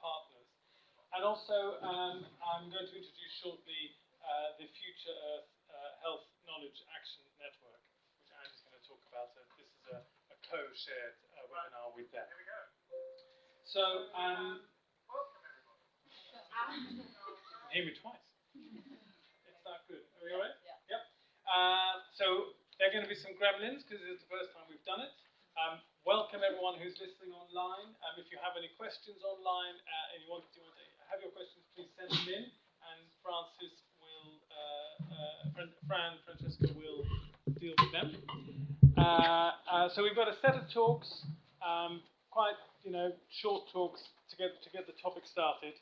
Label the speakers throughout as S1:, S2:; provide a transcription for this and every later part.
S1: partners. And also, um, I'm going to introduce shortly uh, the Future Earth uh, Health Knowledge Action Network, which Andy's going to talk about. So this is a, a co-shared uh, webinar with them. So, um, hear me twice. It's that good. Are we all right?
S2: Yeah.
S1: Yep. Uh, so there are going to be some gremlins because it's the first time we've done it. Um, welcome everyone who's listening online. Um, if you have any questions online uh, and you want, you want to have your questions, please send them in, and Francis will, uh, uh, Fran, Francesca will deal with them. Uh, uh, so we've got a set of talks, um, quite you know short talks to get to get the topic started.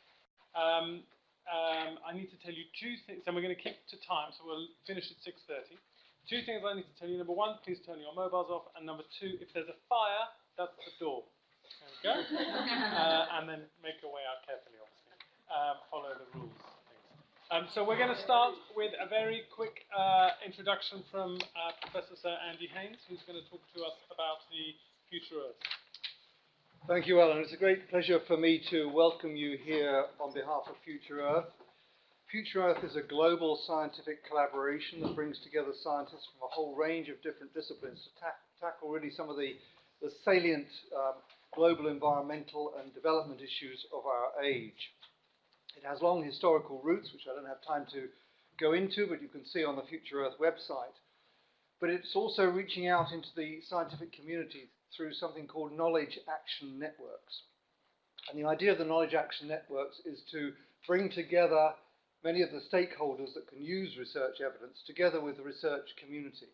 S1: Um, um, I need to tell you two things, and we're going to keep to time, so we'll finish at 6.30. Two things I need to tell you. Number one, please turn your mobiles off. And number two, if there's a fire, that's the door. There we go. uh, and then make your way out carefully, obviously. Um, follow the rules. Um, so we're going to start with a very quick uh, introduction from uh, Professor Sir Andy Haines, who's going to talk to us about the future Earth.
S3: Thank you, Alan. It's a great pleasure for me to welcome you here on behalf of Future Earth. Future Earth is a global scientific collaboration that brings together scientists from a whole range of different disciplines to ta tackle really some of the, the salient um, global environmental and development issues of our age. It has long historical roots, which I don't have time to go into, but you can see on the Future Earth website. But it's also reaching out into the scientific community through something called knowledge action networks. And the idea of the knowledge action networks is to bring together many of the stakeholders that can use research evidence together with the research community.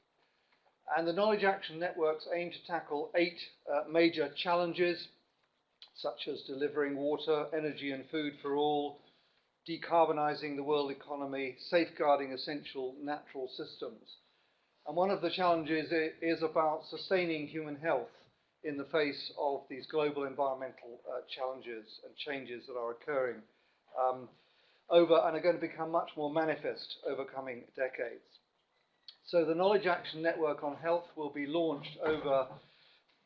S3: And the knowledge action networks aim to tackle eight uh, major challenges, such as delivering water, energy and food for all, decarbonizing the world economy, safeguarding essential natural systems. And one of the challenges is about sustaining human health in the face of these global environmental uh, challenges and changes that are occurring um, over and are going to become much more manifest over coming decades. So the Knowledge Action Network on Health will be launched over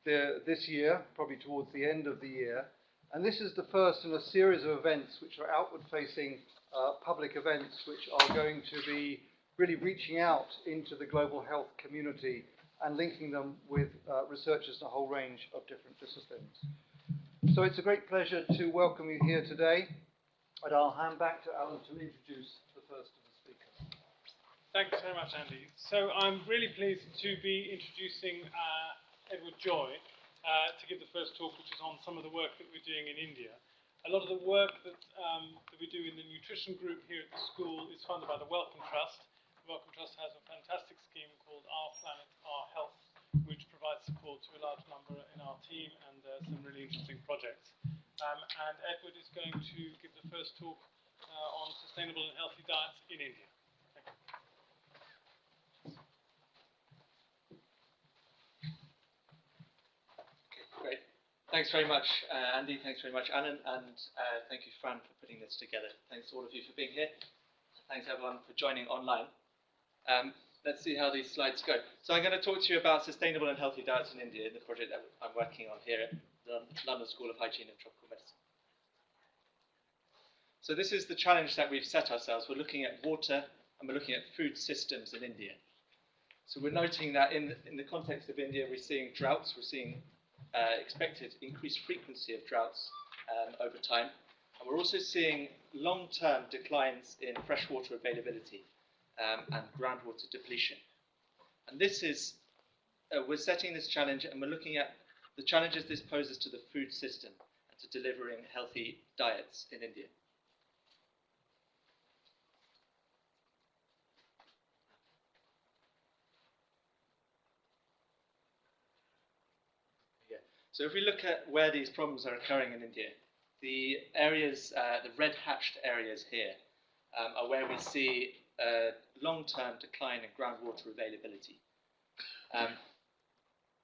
S3: the, this year, probably towards the end of the year. And this is the first in a series of events which are outward-facing uh, public events which are going to be really reaching out into the global health community and linking them with uh, researchers in a whole range of different disciplines. So it's a great pleasure to welcome you here today, and I'll hand back to Alan to introduce the first of the speakers.
S1: Thanks very much, Andy. So I'm really pleased to be introducing uh, Edward Joy uh, to give the first talk, which is on some of the work that we're doing in India. A lot of the work that, um, that we do in the nutrition group here at the school is funded by the Wellcome Trust, The Wellcome Trust has a fantastic scheme called Our Planet, Our Health, which provides support to a large number in our team and uh, some really interesting projects. Um, and Edward is going to give the first talk uh, on sustainable and healthy diets in India.
S4: Great. Thanks very much, uh, Andy. Thanks very much, Annan. And uh, thank you, Fran, for putting this together. Thanks to all of you for being here. Thanks, everyone, for joining online. Um, let's see how these slides go. So I'm going to talk to you about sustainable and healthy diets in India, in the project that I'm working on here the London School of Hygiene and Tropical Medicine. So this is the challenge that we've set ourselves. We're looking at water and we're looking at food systems in India. So we're noting that in, in the context of India, we're seeing droughts, we're seeing uh, expected increased frequency of droughts um, over time, and we're also seeing long-term declines in freshwater availability um, and groundwater depletion. And this is, uh, we're setting this challenge and we're looking at the challenges this poses to the food system and to delivering healthy diets in India. So if we look at where these problems are occurring in India, the areas, uh, the red hatched areas here, um, are where we see a long-term decline in groundwater availability. Um,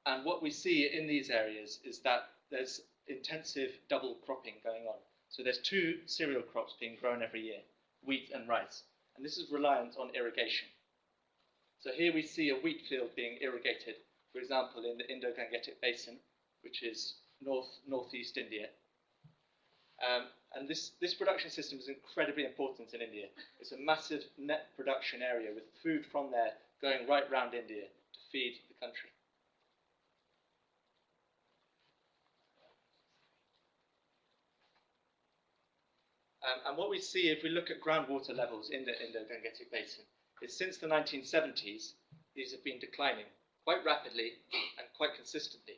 S4: and what we see in these areas is that there's intensive double cropping going on. So there's two cereal crops being grown every year, wheat and rice. And this is reliant on irrigation. So here we see a wheat field being irrigated, for example, in the Indo-Gangetic Basin, which is north northeast India. Um, And this, this production system is incredibly important in India. It's a massive net production area with food from there going right round India to feed the country. Um, and what we see if we look at groundwater levels in the, in the Gangetic Basin is since the 1970s, these have been declining quite rapidly and quite consistently.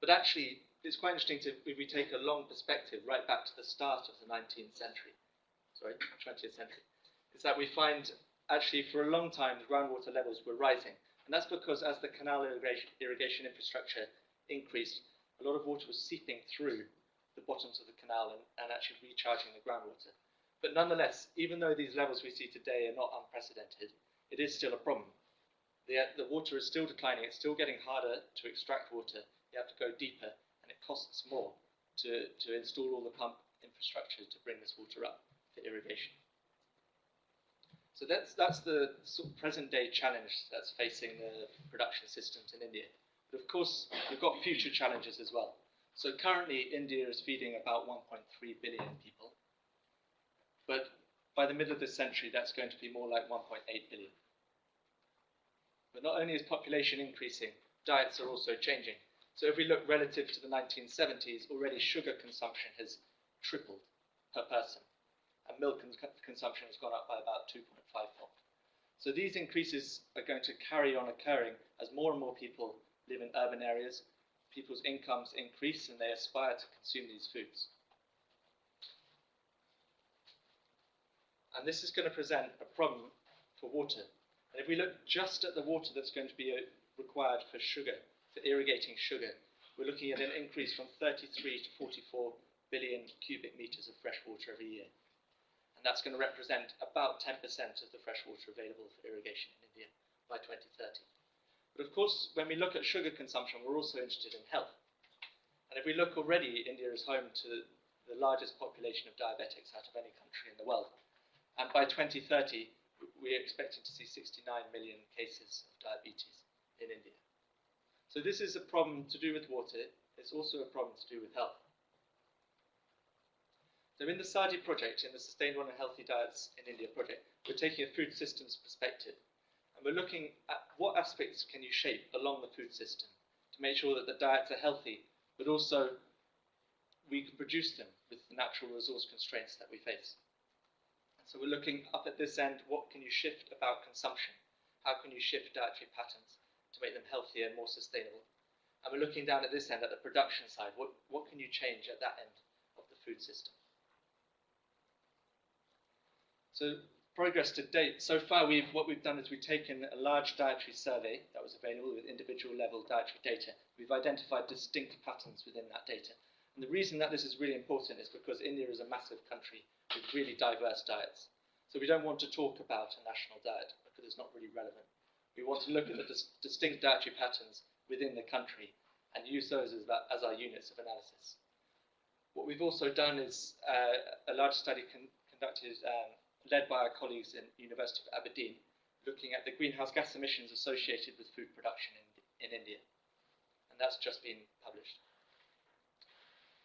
S4: But actually, it's quite interesting to, if we take a long perspective right back to the start of the 19th century, sorry, 20th century, is that we find actually for a long time the groundwater levels were rising. And that's because as the canal irrigation infrastructure increased, a lot of water was seeping through the bottoms of the canal and, and actually recharging the groundwater. But nonetheless, even though these levels we see today are not unprecedented, it is still a problem. The, uh, the water is still declining, it's still getting harder to extract water, you have to go deeper, and it costs more to, to install all the pump infrastructure to bring this water up for irrigation. So that's, that's the sort of present day challenge that's facing the production systems in India. But of course, we've got future challenges as well. So currently, India is feeding about 1.3 billion people. But by the middle of this century, that's going to be more like 1.8 billion. But not only is population increasing, diets are also changing. So if we look relative to the 1970s, already sugar consumption has tripled per person, and milk cons- consumption has gone up by about 2.5 fold. So these increases are going to carry on occurring as more and more people live in urban areas, people's incomes increase, and they aspire to consume these foods. And this is going to present a problem for water. And if we look just at the water that's going to be uh, required for sugar, for irrigating sugar, we're looking at an increase from 33 to 44 billion cubic meters of fresh water every year. And that's going to represent about 10% of the fresh water available for irrigation in India by 2030. But of course, when we look at sugar consumption, we're also interested in health. And if we look already, India is home to the largest population of diabetics out of any country in the world. And by 2030, we're expecting to see 69 million cases of diabetes in India. So this is a problem to do with water. It's also a problem to do with health. So in the SADI project, in the Sustainable and Healthy Diets in India project, we're taking a food systems perspective. We're looking at what aspects can you shape along the food system to make sure that the diets are healthy, but also we can produce them with the natural resource constraints that we face. So we're looking up at this end, what can you shift about consumption? How can you shift dietary patterns to make them healthier and more sustainable? And we're looking down at this end, at the production side, what, what can you change at that end of the food system? So progress to date, so far we've, what we've done is we've taken a large dietary survey that was available with individual level dietary data. We've identified distinct patterns within that data. And the reason that this is really important is because India is a massive country with really diverse diets. So we don't want to talk about a national diet because it's not really relevant. We want to look at the dis- distinct dietary patterns within the country and use those as, that, as our units of analysis. What we've also done is uh, a large study con- conducted, um, led by our colleagues in the University of Aberdeen, looking at the greenhouse gas emissions associated with food production in, in India. And that's just been published.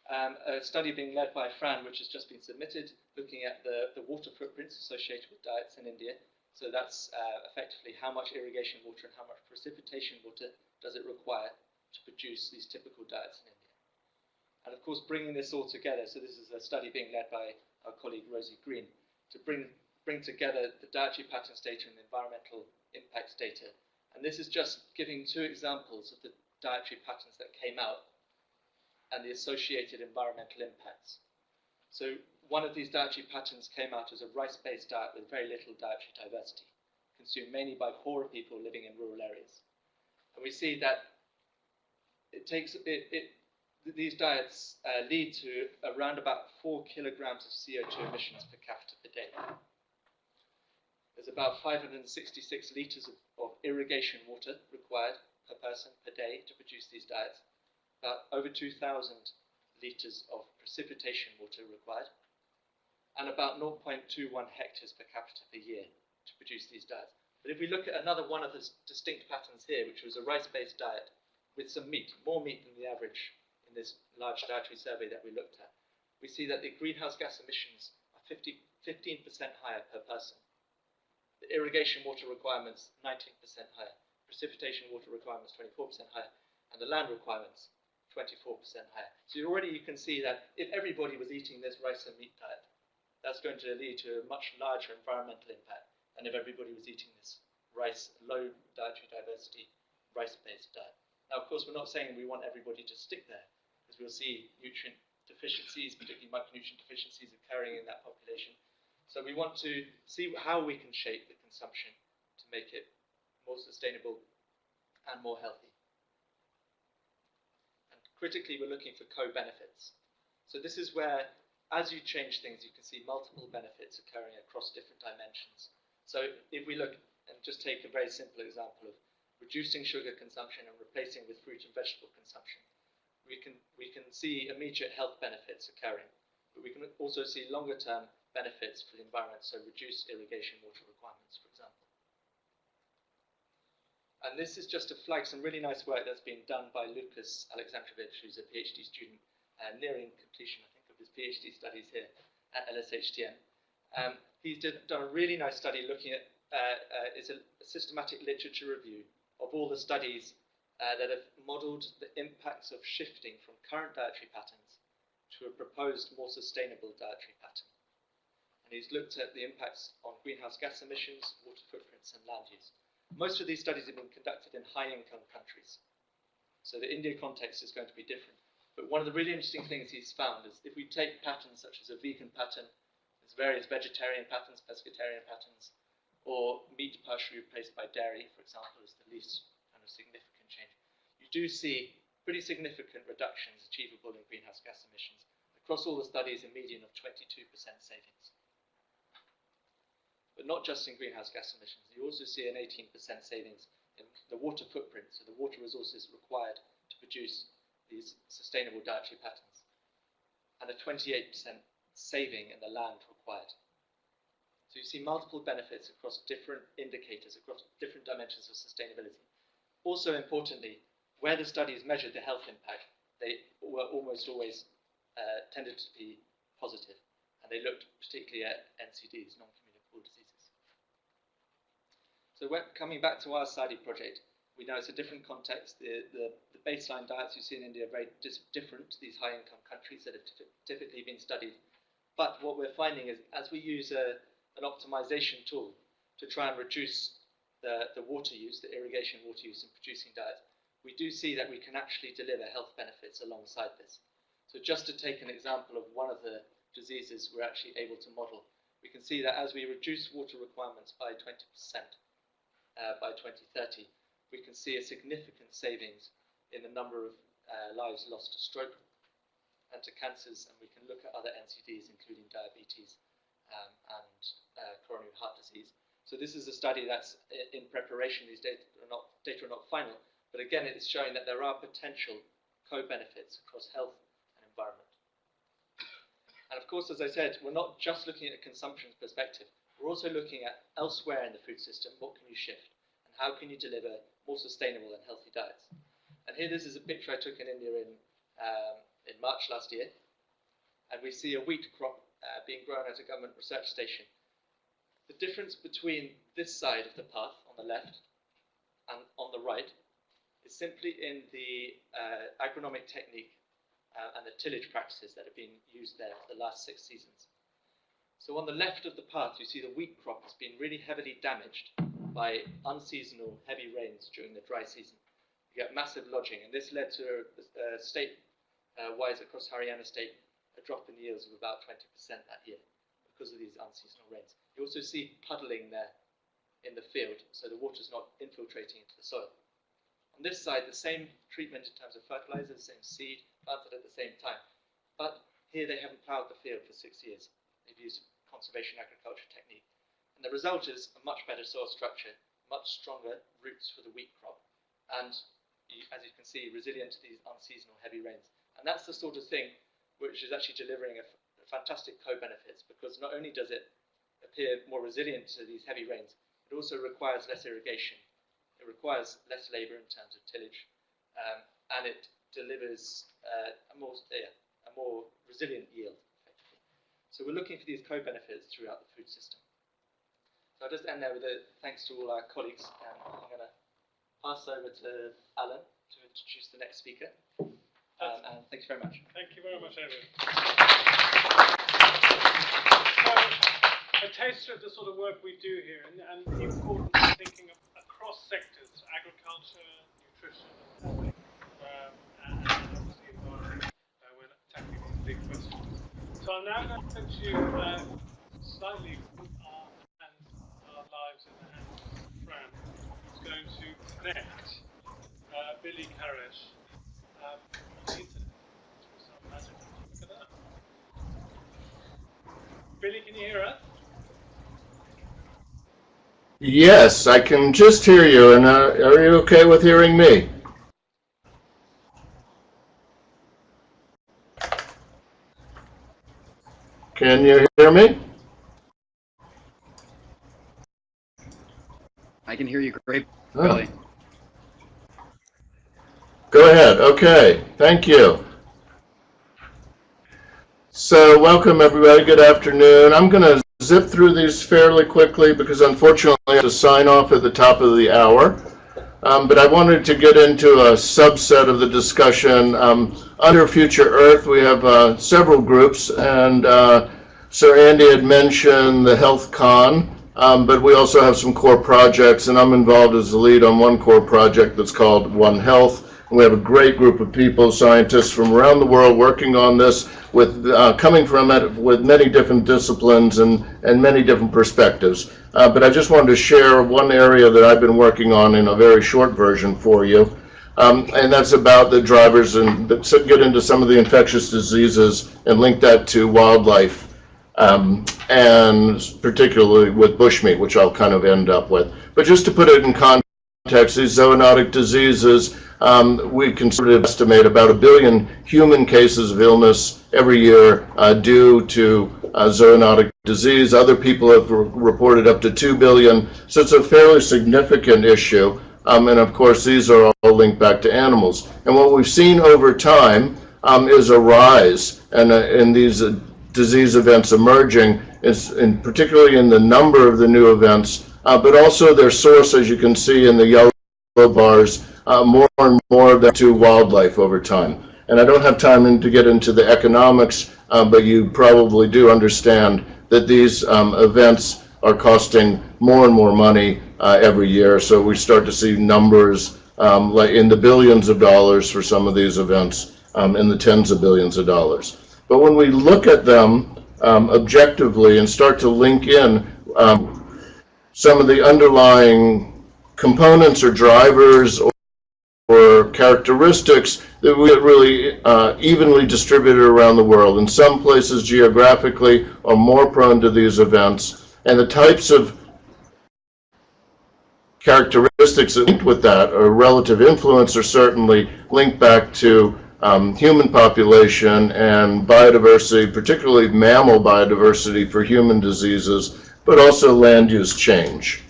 S4: Um, a study being led by Fran, which has just been submitted, looking at the, the water footprints associated with diets in India. So that's uh, effectively how much irrigation water and how much precipitation water does it require to produce these typical diets in India. And of course, bringing this all together, so this is a study being led by our colleague Rosie Green, to bring, bring together the dietary patterns data and the environmental impacts data. And this is just giving two examples of the dietary patterns that came out and the associated environmental impacts. So one of these dietary patterns came out as a rice-based diet with very little dietary diversity, consumed mainly by poorer people living in rural areas. And we see that it takes it, it these diets uh, lead to around about four kilograms of CO2 emissions per capita per day. There's about 566 litres of, of irrigation water required per person per day to produce these diets about over 2,000 litres of precipitation water required, and about 0.21 hectares per capita per year to produce these diets. But if we look at another one of the distinct patterns here, which was a rice-based diet with some meat, more meat than the average in this large dietary survey that we looked at, we see that the greenhouse gas emissions are 50, 15% higher per person. The irrigation water requirements 19% higher, precipitation water requirements 24% higher, and the land requirements 24% higher. So already you can see that if everybody was eating this rice and meat diet, that's going to lead to a much larger environmental impact than if everybody was eating this rice, low dietary diversity, rice-based diet. Now, of course, we're not saying we want everybody to stick there, we'll see nutrient deficiencies, particularly micronutrient deficiencies occurring in that population. So we want to see how we can shape the consumption to make it more sustainable and more healthy. And critically, we're looking for co-benefits. So this is where, as you change things, you can see multiple benefits occurring across different dimensions. So if we look and just take a very simple example of reducing sugar consumption and replacing with fruit and vegetable consumption, we can, we can see immediate health benefits occurring, but we can also see longer term benefits for the environment, so reduce irrigation water requirements, for example. And this is just to flag some really nice work that's been done by Lucas Aleksandrowicz, who's a PhD student uh, nearing completion, I think, of his PhD studies here at LSHTM. Um, he's did, done a really nice study looking at uh, uh, it's a, systematic literature review of all the studies uh, that have modelled the impacts of shifting from current dietary patterns to a proposed more sustainable dietary pattern. And he's looked at the impacts on greenhouse gas emissions, water footprints, and land use. Most of these studies have been conducted in high income countries. So the India context is going to be different. But one of the really interesting things he's found is if we take patterns such as a vegan pattern there's various vegetarian patterns, pescatarian patterns, or meat partially replaced by dairy, for example, is the least kind of significant do see pretty significant reductions achievable in greenhouse gas emissions. Across all the studies, a median of 22% savings. But not just in greenhouse gas emissions, you also see an 18% savings in the water footprint, so the water resources required to produce these sustainable dietary patterns, and a 28% saving in the land required. So you see multiple benefits across different indicators, across different dimensions of sustainability. Also importantly, where the studies measured the health impact, they were almost always uh, tended to be positive, and they looked particularly at NCDs, non-communicable diseases. So coming back to our SADI project, we know it's a different context. The, the, the baseline diets you see in India are very different to these high-income countries that have typically been studied but what we're finding is as we use a, an optimization tool to try and reduce the, the water use, the irrigation water use in producing diet, we do see that we can actually deliver health benefits alongside this. So just to take an example of one of the diseases we're actually able to model, we can see that as we reduce water requirements by 20% uh, by 2030, we can see a significant savings in the number of uh, lives lost to stroke, and to cancers, and we can look at other NCDs, including diabetes um, and uh, coronary heart disease. So this is a study that's in preparation. These data are not, data are not final, but again, it's showing that there are potential co-benefits across health and environment. And of course, as I said, we're not just looking at a consumption perspective. We're also looking at elsewhere in the food system, what can you shift? And how can you deliver more sustainable and healthy diets? And here, this is a picture I took in India in um, in March last year, and we see a wheat crop uh, being grown at a government research station. The difference between this side of the path on the left and on the right is simply in the uh, agronomic technique uh, and the tillage practices that have been used there for the last six seasons. So on the left of the path, you see the wheat crop has been really heavily damaged by unseasonal heavy rains during the dry season. You get massive lodging, and this led to a, a state uh, across Haryana state a drop in yields of about 20% that year because of these unseasonal rains. You also see puddling there in the field, so the water's not infiltrating into the soil. On this side, the same treatment in terms of fertilizer, the same seed, planted at the same time. But here they haven't ploughed the field for six years. They've used conservation agriculture technique. And the result is a much better soil structure, much stronger roots for the wheat crop, and as you can see, resilient to these unseasonal heavy rains. And that's the sort of thing which is actually delivering a, fantastic co-benefits because not only does it appear more resilient to these heavy rains, it also requires less irrigation. It requires less labour in terms of tillage, um, and it delivers uh, a more yeah, a more resilient yield So we're looking for these co-benefits throughout the food system. So I'll just end there with a thanks to all our colleagues, and I'm going to pass over to Alan to introduce the next speaker. Um, and thanks very much.
S1: Thank you very much. So, a taster of the sort of work we do here and, and the importance of thinking of, across sectors, agriculture, nutrition, and um, and, obviously environment uh, when tackling these big questions. So I'm now going to put you uh, slightly put our, hands, our lives in the hands of Fran, who's going to connect uh, Billy Karesh um, on the internet through some. Look at that. Billy, can you hear us?
S2: Yes, I can just hear you, and uh, are you okay with hearing me? Can you hear me?
S5: I can hear you great,
S2: Oh. Go ahead. Okay, thank you. So, welcome everybody. Good afternoon. I'm going to zip through these fairly quickly because unfortunately I have to sign off at the top of the hour. Um, but I wanted to get into a subset of the discussion. Um, under Future Earth, we have uh, several groups, and uh, Sir Andy had mentioned the Health KAN, um, but we also have some core projects, and I'm involved as the lead on one core project that's called One Health. We have a great group of people, scientists from around the world working on this, with uh, coming from it with many different disciplines and, and many different perspectives. Uh, but I just wanted to share one area that I've been working on in a very short version for you. Um, and that's about the drivers and that get into some of the infectious diseases and link that to wildlife, um, and particularly with bushmeat, which I'll kind of end up with. But just to put it in context, these zoonotic diseases, um, we can sort of estimate about a billion human cases of illness every year uh, due to uh, zoonotic disease. Other people have re- reported up to 2 billion, so it's a fairly significant issue. Um, and of course, these are all linked back to animals. And what we've seen over time um, is a rise and uh, in these uh, disease events emerging, is in, particularly in the number of the new events, but also their source, as you can see in the yellow bars, uh, more and more of them to wildlife over time. And I don't have time to get into the economics, uh, but you probably do understand that these um, events are costing more and more money uh, every year. So we start to see numbers um, like in the billions of dollars for some of these events, um, in the tens of billions of dollars. But when we look at them um, objectively and start to link in um, some of the underlying components or drivers or, or characteristics that we really uh, evenly distributed around the world. In some places geographically are more prone to these events, and the types of characteristics linked with that or relative influence are certainly linked back to um, human population and biodiversity, particularly mammal biodiversity for human diseases, but also land use change.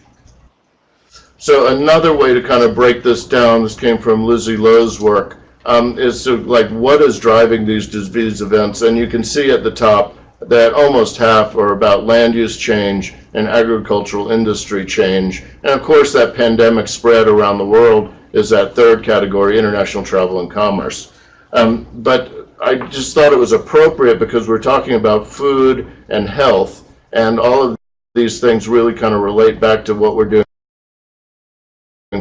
S2: So another way to kind of break this down, this came from Lizzie Loh's work, um, is to like what is driving these disease events, and you can see at the top that almost half are about land use change and agricultural industry change, and of course that pandemic spread around the world is that third category, international travel and commerce. Um, but I just thought it was appropriate because we're talking about food and health, and all of these things really kind of relate back to what we're doing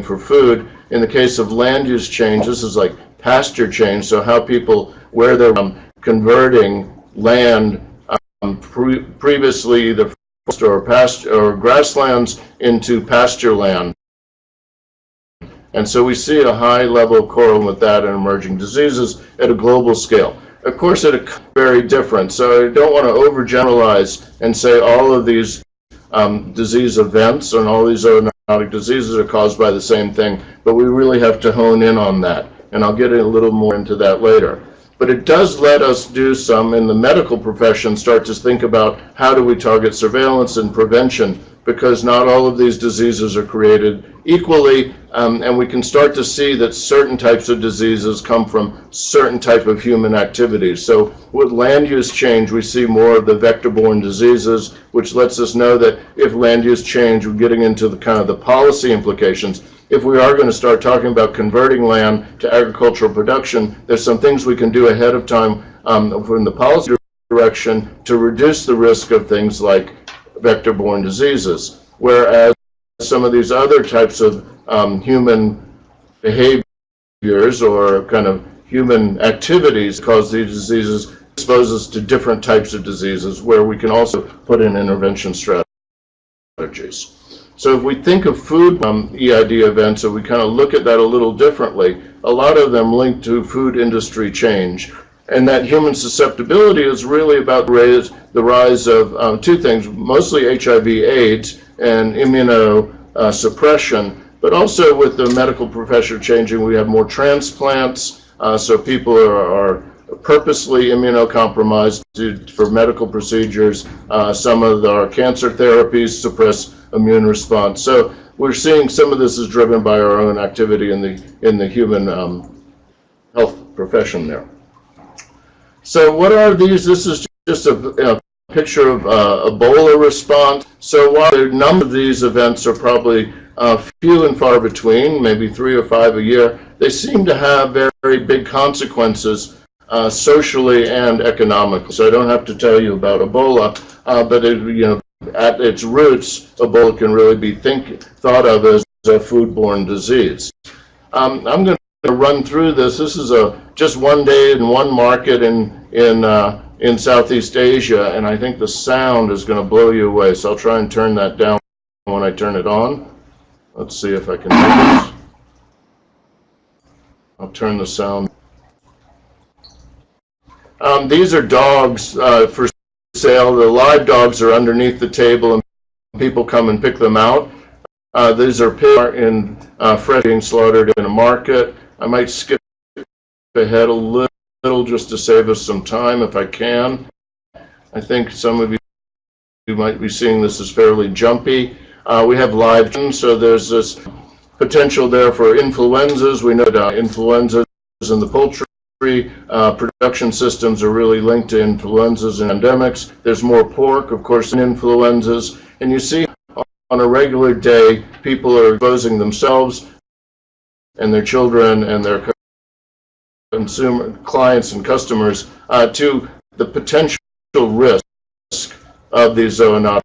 S2: for food. In the case of land use change, this is like pasture change, so how people, where they're um, converting land um, pre previously the forest or pasture or grasslands into pasture land. And so we see a high level of correlation with that in emerging diseases at a global scale. Of course, it is very different, so I don't want to overgeneralize and say all of these um, disease events and all these zoonotic diseases are caused by the same thing, but we really have to hone in on that, and I'll get a little more into that later. But it does let us do some in the medical profession, start to think about how do we target surveillance and prevention, because not all of these diseases are created equally, um, and we can start to see that certain types of diseases come from certain type of human activities. So with land use change, we see more of the vector-borne diseases, which lets us know that if land use change, we're getting into the kind of the policy implications. If we are going to start talking about converting land to agricultural production, there's some things we can do ahead of time um, from the policy direction to reduce the risk of things like vector-borne diseases. Whereas some of these other types of um, human behaviors or kind of human activities cause these diseases expose us to different types of diseases where we can also put in intervention strategies. So if we think of food um, EID events, and we kind of look at that a little differently, a lot of them link to food industry change. And that human susceptibility is really about the rise, the rise of um, two things, mostly HIV AIDS and immunosuppression, but also with the medical profession changing, we have more transplants, uh, so people are, are purposely immunocompromised to, for medical procedures. Uh, some of our cancer therapies suppress immune response. So we're seeing some of this is driven by our own activity in the, in the human um, health profession there. So what are these? This is just a, a picture of uh, Ebola response. So while the number of these events are probably uh, few and far between, maybe three or five a year, they seem to have very, very big consequences uh, socially and economically. So I don't have to tell you about Ebola, uh, but it, you know, at its roots, Ebola can really be think, thought of as a foodborne disease. Um, I'm going to run through this. This is a just one day in one market in in uh, in Southeast Asia, and I think the sound is going to blow you away. So I'll try and turn that down when I turn it on. Let's see if I can do this. I'll turn the sound. Um, these are dogs uh, for sale. The live dogs are underneath the table, and people come and pick them out. Uh, these are pigs in uh, fresh being slaughtered in a market. I might skip ahead a little just to save us some time if I can. I think some of you, you might be seeing this as fairly jumpy. Uh, we have live, so there's this potential there for influenzas. We know that uh, influenzas in the poultry uh, production systems are really linked to influenzas and endemics. There's more pork, of course, in influenzas. And you see on a regular day, people are exposing themselves and their children and their consumer clients and customers uh, to the potential risk of these zoonotic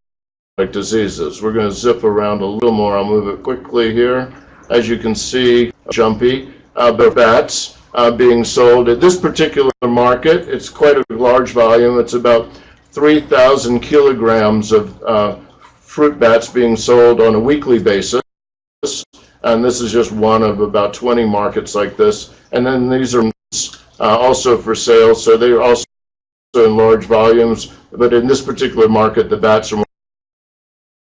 S2: diseases. We're going to zip around a little more. I'll move it quickly here. As you can see, jumpy, uh, bats uh, being sold at this particular market. It's quite a large volume. It's about 3,000 kilograms of uh, fruit bats being sold on a weekly basis. And this is just one of about 20 markets like this. And then these are uh, also for sale, so they're also in large volumes. But in this particular market, the bats are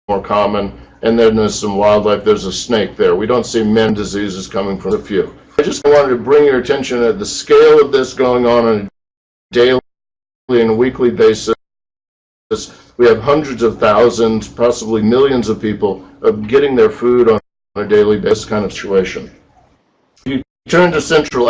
S2: more, common. And then there's some wildlife. There's a snake there. We don't see many diseases coming from the few. I just wanted to bring your attention to the scale of this going on on a daily and a weekly basis. We have hundreds of thousands, possibly millions of people of getting their food on a daily basis kind of situation. If you turn to Central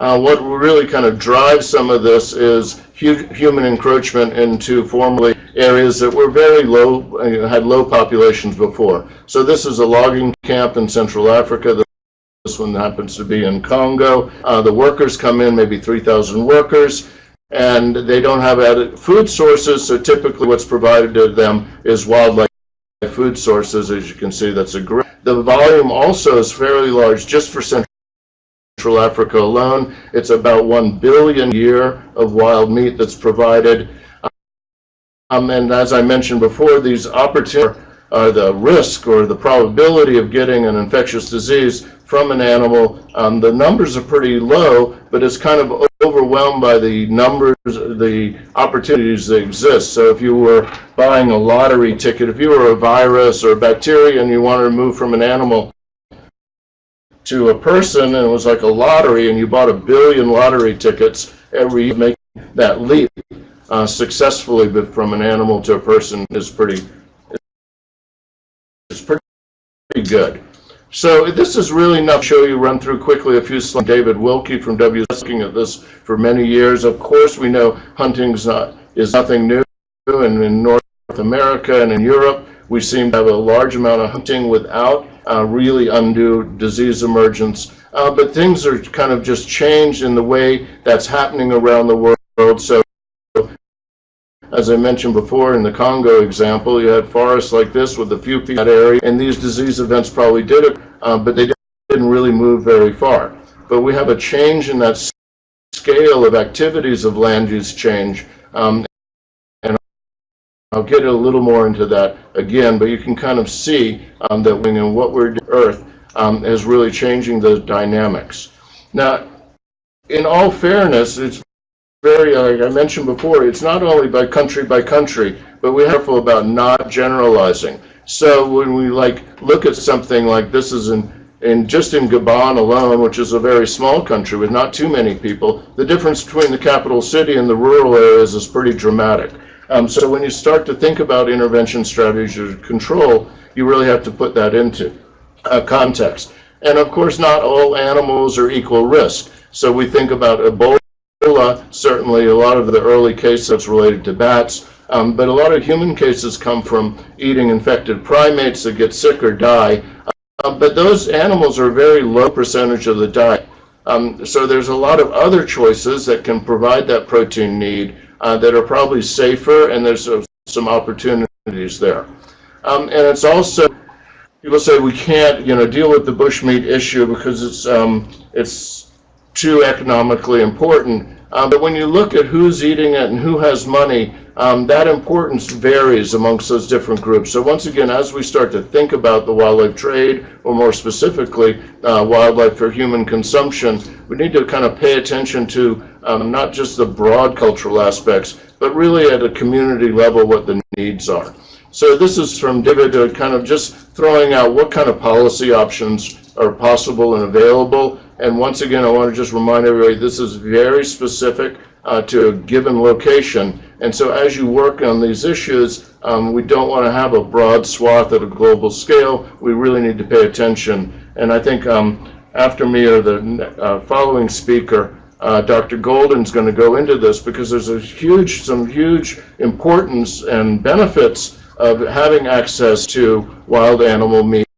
S2: uh, what really kind of drives some of this is hu human encroachment into formerly areas that were very low, uh, had low populations before. So this is a logging camp in Central Africa. This one happens to be in Congo. Uh, the workers come in, maybe 3,000 workers, and they don't have added food sources, so typically what's provided to them is wildlife food sources. As you can see, that's a great. The volume also is fairly large just for Central Africa alone. It's about 1 billion year of wild meat that's provided. Um, and as I mentioned before, these opportunities are the risk or the probability of getting an infectious disease from an animal. Um, the numbers are pretty low, but it's kind of overwhelmed by the numbers, the opportunities that exist. So if you were buying a lottery ticket, if you were a virus or a bacteria and you want to move from an animal to a person and it was like a lottery and you bought a billion lottery tickets every year, make that leap uh, successfully but from an animal to a person is pretty is pretty good. So this is really enough to show you, run through quickly a few slides. David Wilkie from W. looking at this for many years. Of course, we know hunting not, is nothing new, and in North America and in Europe, we seem to have a large amount of hunting without uh, really undue disease emergence. Uh, but things are kind of just changed in the way that's happening around the world. So as I mentioned before in the Congo example, you had forests like this with a few people in that area, and these disease events probably did it, uh, but they didn't really move very far. But we have a change in that scale of activities of land use change, um, I'll get a little more into that again, but you can kind of see um, that when what we're doing Earth um, is really changing the dynamics. Now, in all fairness, it's very, like I mentioned before, it's not only by country by country, but we're careful about not generalizing. So when we like look at something like this is in, in just in Gabon alone, which is a very small country with not too many people, the difference between the capital city and the rural areas is pretty dramatic. Um, so when you start to think about intervention strategies or control, you really have to put that into uh, context. And of course, not all animals are equal risk. So we think about Ebola certainly a lot of the early cases related to bats, um, but a lot of human cases come from eating infected primates that get sick or die. Uh, but those animals are a very low percentage of the diet. Um, so there's a lot of other choices that can provide that protein need uh, that are probably safer, and there's uh, some opportunities there. Um, and it's also, people say we can't, you know, deal with the bushmeat issue because it's um, it's too economically important. Um, but when you look at who's eating it and who has money, um, that importance varies amongst those different groups. So once again, as we start to think about the wildlife trade, or more specifically, uh, wildlife for human consumption, we need to kind of pay attention to um, not just the broad cultural aspects, but really at a community level what the needs are. So this is from David uh, kind of just throwing out what kind of policy options are possible and available and once again, I want to just remind everybody, this is very specific uh, to a given location. And so as you work on these issues, um, we don't want to have a broad swath at a global scale. We really need to pay attention. And I think um, after me or the uh, following speaker, uh, Dr. Golden's going to go into this because there's a huge, some huge importance and benefits of having access to wild animal meat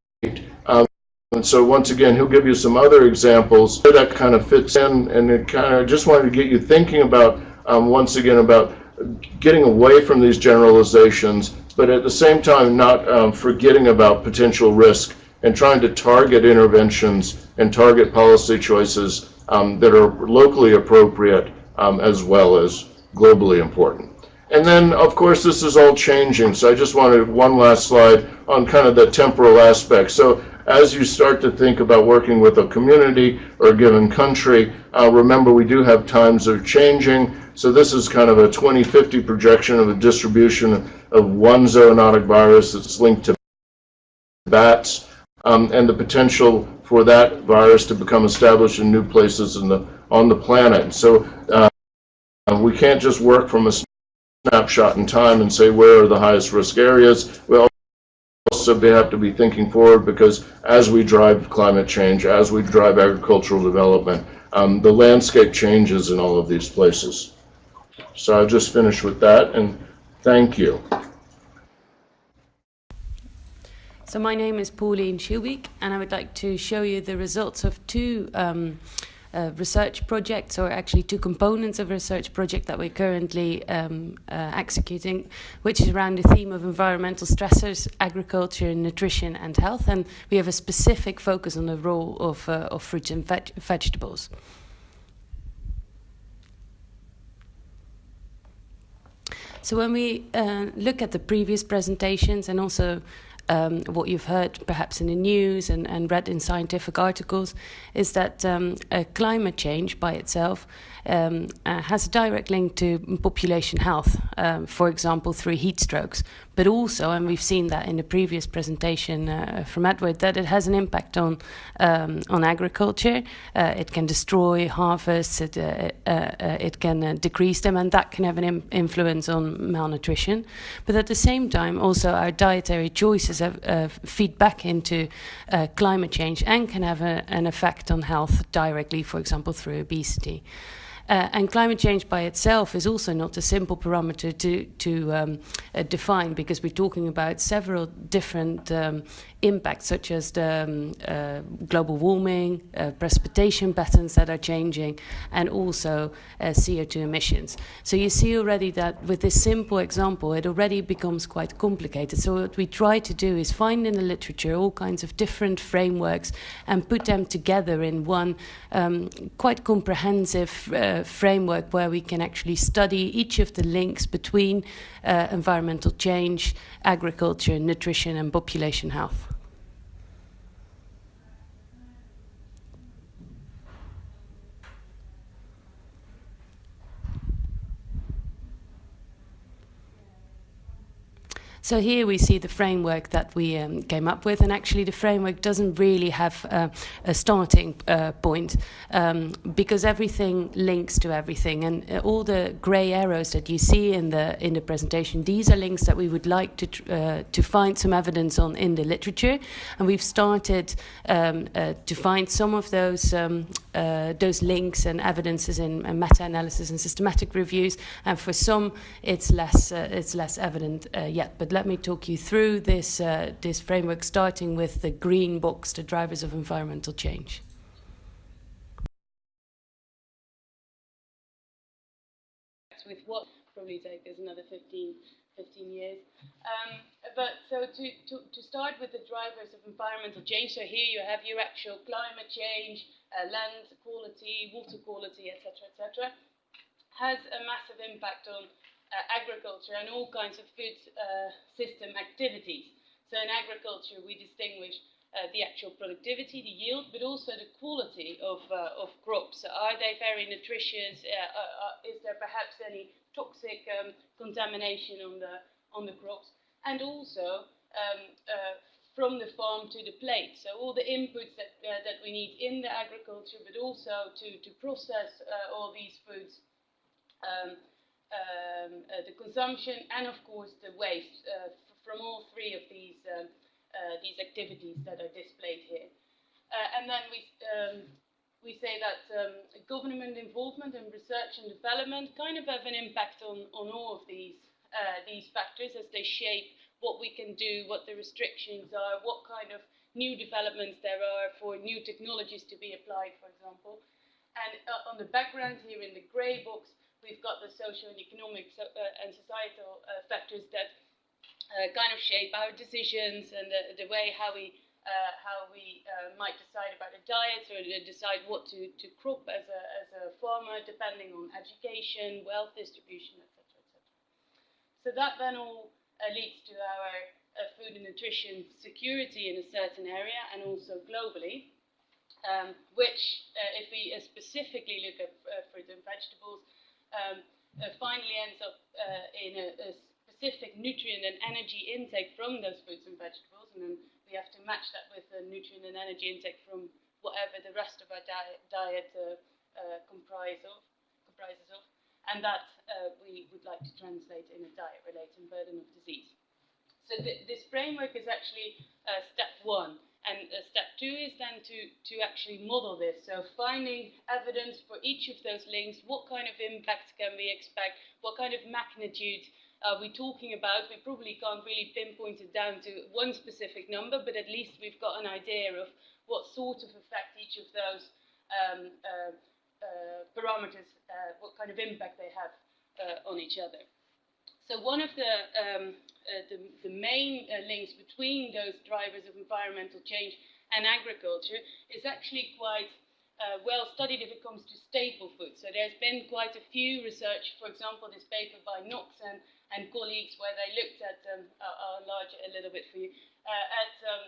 S2: and so once again, he'll give you some other examples that kind of fits in, and it kind of just wanted to get you thinking about, um, once again, about getting away from these generalizations, but at the same time not um, forgetting about potential risk and trying to target interventions and target policy choices um, that are locally appropriate um, as well as globally important. And then, of course, this is all changing, so I just wanted one last slide on kind of the temporal aspect. So as you start to think about working with a community or a given country, uh, remember we do have times are changing. So this is kind of a 2050 projection of a distribution of one zoonotic virus that's linked to bats um, and the potential for that virus to become established in new places in the, on the planet. So uh, we can't just work from a snapshot in time and say where are the highest risk areas. We also have to be thinking forward because as we drive climate change, as we drive agricultural development, um, the landscape changes in all of these places. So I'll just finish with that and thank you.
S6: So my name is Pauline Scheelbeek and I would like to show you the results of two um, research projects, or actually two components of a research project that we're currently um, uh, executing, which is around the theme of environmental stressors, agriculture, nutrition, and health. And we have a specific focus on the role of, uh, of fruits and veg vegetables. So when we uh, look at the previous presentations and also um, what you've heard perhaps in the news and, and read in scientific articles is that um, climate change by itself um, uh, has a direct link to population health, um, for example, through heat strokes. But also, and we've seen that in the previous presentation uh, from Edward, that it has an impact on um, on agriculture. Uh, it can destroy harvests, it, uh, uh, uh, it can decrease them, and that can have an influence on malnutrition. But at the same time, also our dietary choices
S5: have, feed back into climate change and can have a, an effect on health directly, for example, through obesity. Uh, and climate change by itself is also not a simple parameter to, to um, uh, define because we're talking about several different um, impacts, such as the um, uh, global warming, uh, precipitation patterns that are changing, and also uh, CO2 emissions. So you see already that with this simple example, it already becomes quite complicated. So what we try to do is find in the literature all kinds of different frameworks and put them together in one um, quite comprehensive framework where we can actually study each of the links between uh, environmental change, agriculture, nutrition, and population health. So here we see the framework that we um, came up with, and actually the framework doesn't really have uh, a starting uh, point um, because everything links to everything, and uh, all the grey arrows that you see in the in the presentation, these are links that we would like to uh, to find some evidence on in the literature, and we've started um, uh, to find some of those um, uh, those links and evidences in meta-analysis and systematic reviews, and for some it's less it's less evident yet, but let me talk you through this, uh, this framework, starting with the green box, the drivers of environmental change. With what probably take us another 15, 15 years. Um, but so to, to, to start with the drivers of environmental change, so here you have your actual climate change, uh, land quality, water quality, etc., etc., has a massive impact on agriculture and all kinds of food uh, system activities. So in agriculture, we distinguish uh, the actual productivity, the yield, but also the quality of, uh, of crops. Are they very nutritious? Uh, uh, is there perhaps any toxic um, contamination on the, on the crops? And also um, from the farm to the plate. So all the inputs that, that we need in the agriculture, but also to, to process all these foods um, um, uh, the consumption, and of course the waste uh, from all three of these um, uh, these activities that are displayed here. and then we um, we say that um, government involvement in research and development kind of have an impact on, on all of these, uh, these factors as they shape what we can do, what the restrictions are, what kind of new developments there are for new technologies to be applied, for example. And uh, on the background here in the grey box, we've got the social and economic so, uh, and societal uh, factors that uh, kind of shape our decisions and the, the way how we uh, how we uh, might decide about a diet or decide what to, to crop as a, as a farmer, depending on education, wealth distribution, etc.. So that then all uh, leads to our food and nutrition security in a certain area and also globally, um, which, if we specifically look at fruit and vegetables, um, uh, finally ends up uh, in a, a, specific nutrient and energy intake from those fruits and vegetables, and then we have to match that with the nutrient and energy intake from whatever the rest of our diet, diet uh, uh comprise of, comprises of, and that uh, we would like to translate in a diet-related burden of disease. So th this framework is actually step one. And uh, step two is then to, to actually model this. So finding evidence for each of those links, what kind of impact can we expect, what kind of magnitude are we talking about? We probably can't really pinpoint it down to one specific number, but at least we've got an idea of what sort of effect each of those um, uh, uh, parameters, uh, what kind of impact they have uh, on each other. So one of the um, uh, the, the, main uh, links between those drivers of environmental change and agriculture is actually quite uh, well studied if it comes to staple foods. So there's been quite a few research, for example, this paper by Knox and, and colleagues where they looked at, um, I'll enlarge it a little bit for you, uh, at um,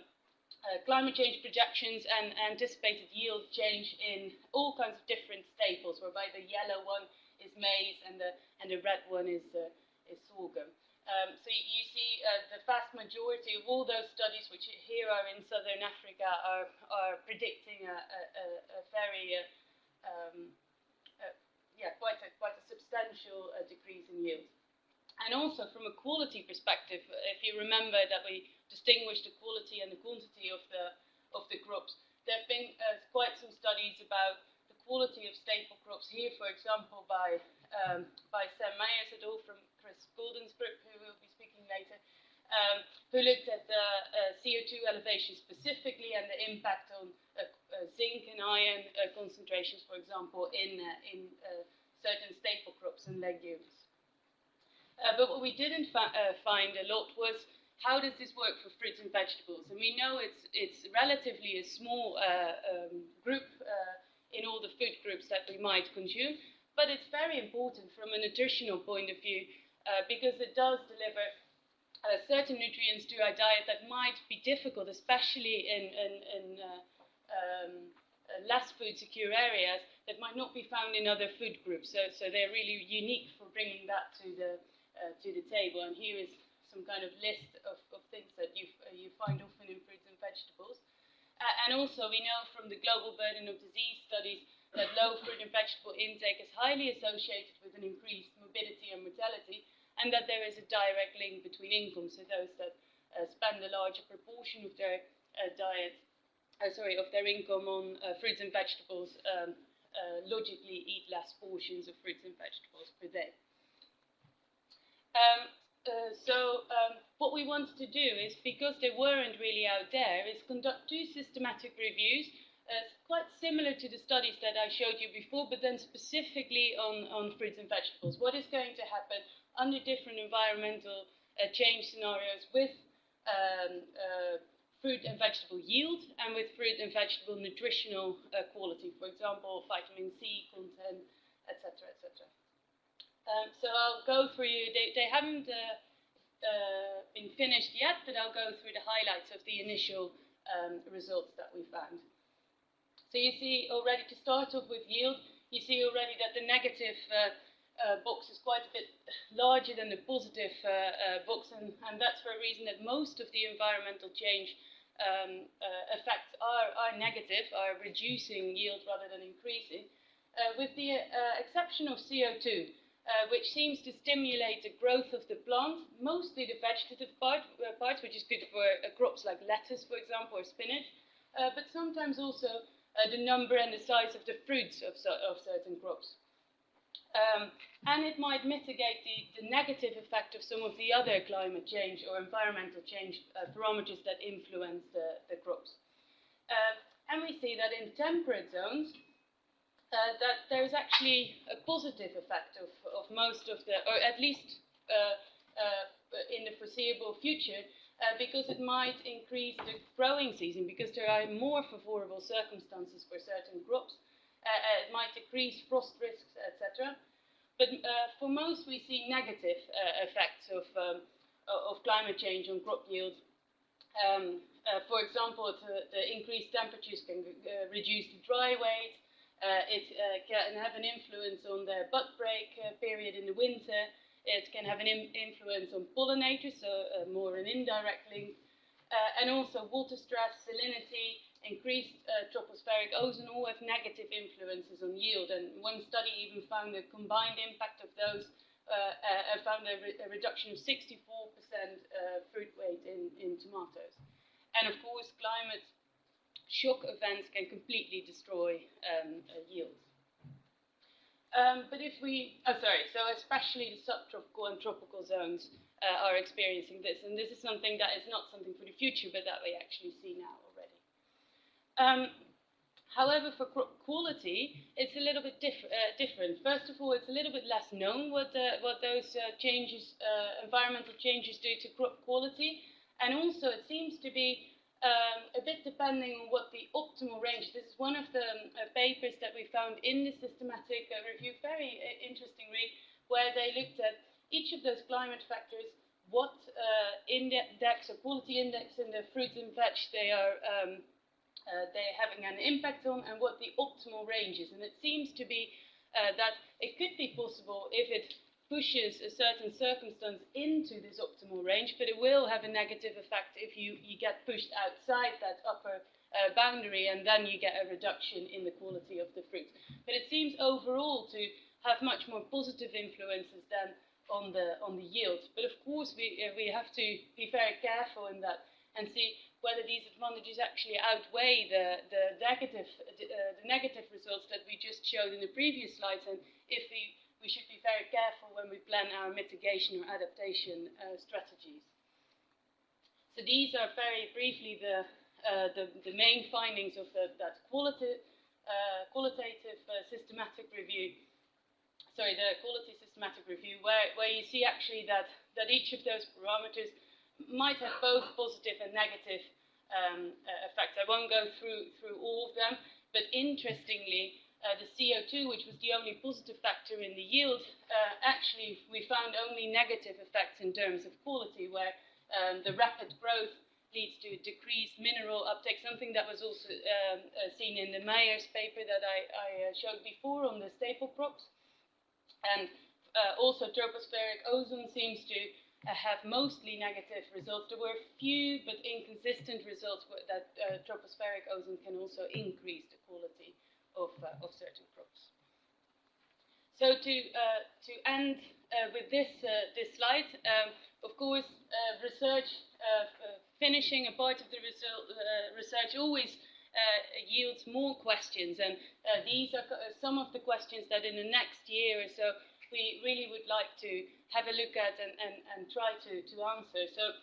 S5: uh, climate change projections and anticipated yield change in all kinds of different staples, whereby the yellow one is maize and the, and the red one is, is sorghum. Um, so you see uh, the vast majority of all those studies which here are in southern Africa are, are predicting a, a, a very, uh, um, uh, yeah, quite a, quite a substantial uh, decrease in yield. And also from a quality perspective, if you remember that we distinguish the quality and the quantity of the of the crops, there have been uh, quite some studies about the quality of staple crops here, for example, by um, by Sam Myers et al. from Chris Golden's group, who will be speaking later, um, who looked at the uh, CO2 elevation specifically and the impact on uh, uh, zinc and iron uh, concentrations, for example, in in certain staple crops and legumes. Uh, but what we didn't uh, find a lot was how does this work for fruits and vegetables? And we know it's, it's relatively a small uh, um, group uh, in all the food groups that we might consume, but it's very important from a nutritional point of view uh, because it does deliver uh, certain nutrients to our diet that might be difficult, especially in, in, in um, less food secure areas that might not be found in other food groups. So, so they're really unique for bringing that to the uh, to the table. And here is some kind of list of, of things that you, uh, you find often in fruits and vegetables. Uh, and also we know from the global burden of disease studies that low fruit and vegetable intake is highly associated with an increased morbidity and mortality, and that there is a direct link between income. So those that uh, spend a larger proportion of their uh, diet, uh, sorry, of their income on fruits and vegetables, um, logically eat less portions of fruits and vegetables per day. Um, uh, so um, what we wanted to do is, because they weren't really out there, is conduct two systematic reviews, uh, quite similar to the studies that I showed you before, but then specifically on, on fruits and vegetables. What is going to happen under different environmental uh, change scenarios with um, uh, fruit and vegetable yield and with fruit and vegetable nutritional uh, quality, for example, vitamin C content, etc., etc. Um, so I'll go through you. They, they haven't uh, uh, been finished yet, but I'll go through the highlights of the initial um, results that we found. So you see already to start off with yield, you see already that the negative uh, uh, box is quite a bit larger than the positive uh, uh, box, and, and, that's for a reason that most of the environmental change um, effects are, are negative, are reducing yield rather than increasing, with the exception of CO2 uh, which seems to stimulate the growth of the plant, mostly the vegetative part, uh, parts, which is good for uh, crops like lettuce, for example, or spinach, uh, but sometimes also uh, the number and the size of the fruits of, of certain crops. Um, and it might mitigate the, the, negative effect of some of the other climate change or environmental change uh, parameters that influence the, the crops. and we see that in temperate zones, uh, that there is actually a positive effect of, of most of the, or at least uh, uh, in the foreseeable future, uh, because it might increase the growing season, because there are more favorable circumstances for certain crops. Uh, uh, it might decrease frost risks, etc. But for most, we see negative effects of, um, of climate change on crop yield. Um, for example, the, the, increased temperatures can reduce the dry weight, uh, it uh, can have an influence on the bud break uh, period in the winter. It can have an influence on pollinators, so more an indirect link. and also water stress, salinity, increased uh, tropospheric ozone all have negative influences on yield. And one study even found the combined impact of those uh, uh, found a, re a, reduction of 64% fruit weight in, in tomatoes. And of course, climate shock events can completely destroy um, uh, yields. Um, but if we, oh sorry, so especially the subtropical and tropical zones uh, are experiencing this, and this is something that is not something for the future, but that we actually see now already. Um, however, for quality, it's a little bit diff uh, different. First of all, it's a little bit less known what, the, what those uh, changes, uh, environmental changes do to crop quality, and also it seems to be um, a bit depending on what the optimal range. This is one of the um, uh, papers that we found in the systematic uh, review, very uh, interesting read, where they looked at each of those climate factors, what uh, index or quality index in the fruits and veg they are um, uh, they're having an impact on, and what the optimal range is. And it seems to be uh, that it could be possible if it pushes a certain circumstance into this optimal range, but it will have a negative effect if you, you get pushed outside that upper uh, boundary and then you get a reduction in the quality of the fruit. But it seems overall to have much more positive influences than on the on the yield. But of course, we uh, we have to be very careful in that and see whether these advantages actually outweigh the the negative uh, the negative results that we just showed in the previous slides, and if we we should be very careful when we plan our mitigation or adaptation uh, strategies. So these are very briefly the uh, the, the, main findings of the, that uh, qualitative uh, systematic review sorry, the quality systematic review, where, where you see actually that, that each of those parameters might have both positive and negative um, uh, effects. I won't go through, through all of them, but interestingly, uh, the CO2, which was the only positive factor in the yield, uh, actually we found only negative effects in terms of quality, where um, the rapid growth leads to decreased mineral uptake, something that was also um, uh, seen in the Myers paper that I, I uh, showed before on the staple crops. And uh, also tropospheric ozone seems to have mostly negative results. There were few but inconsistent results that tropospheric ozone can also increase the quality of, uh, of certain crops. So to, uh, to end uh, with this, this slide, um, of course, research finishing a part of the research always uh, yields more questions, and uh, these are some of the questions that in the next year or so we really would like to have a look at and, and, and try to, to answer. So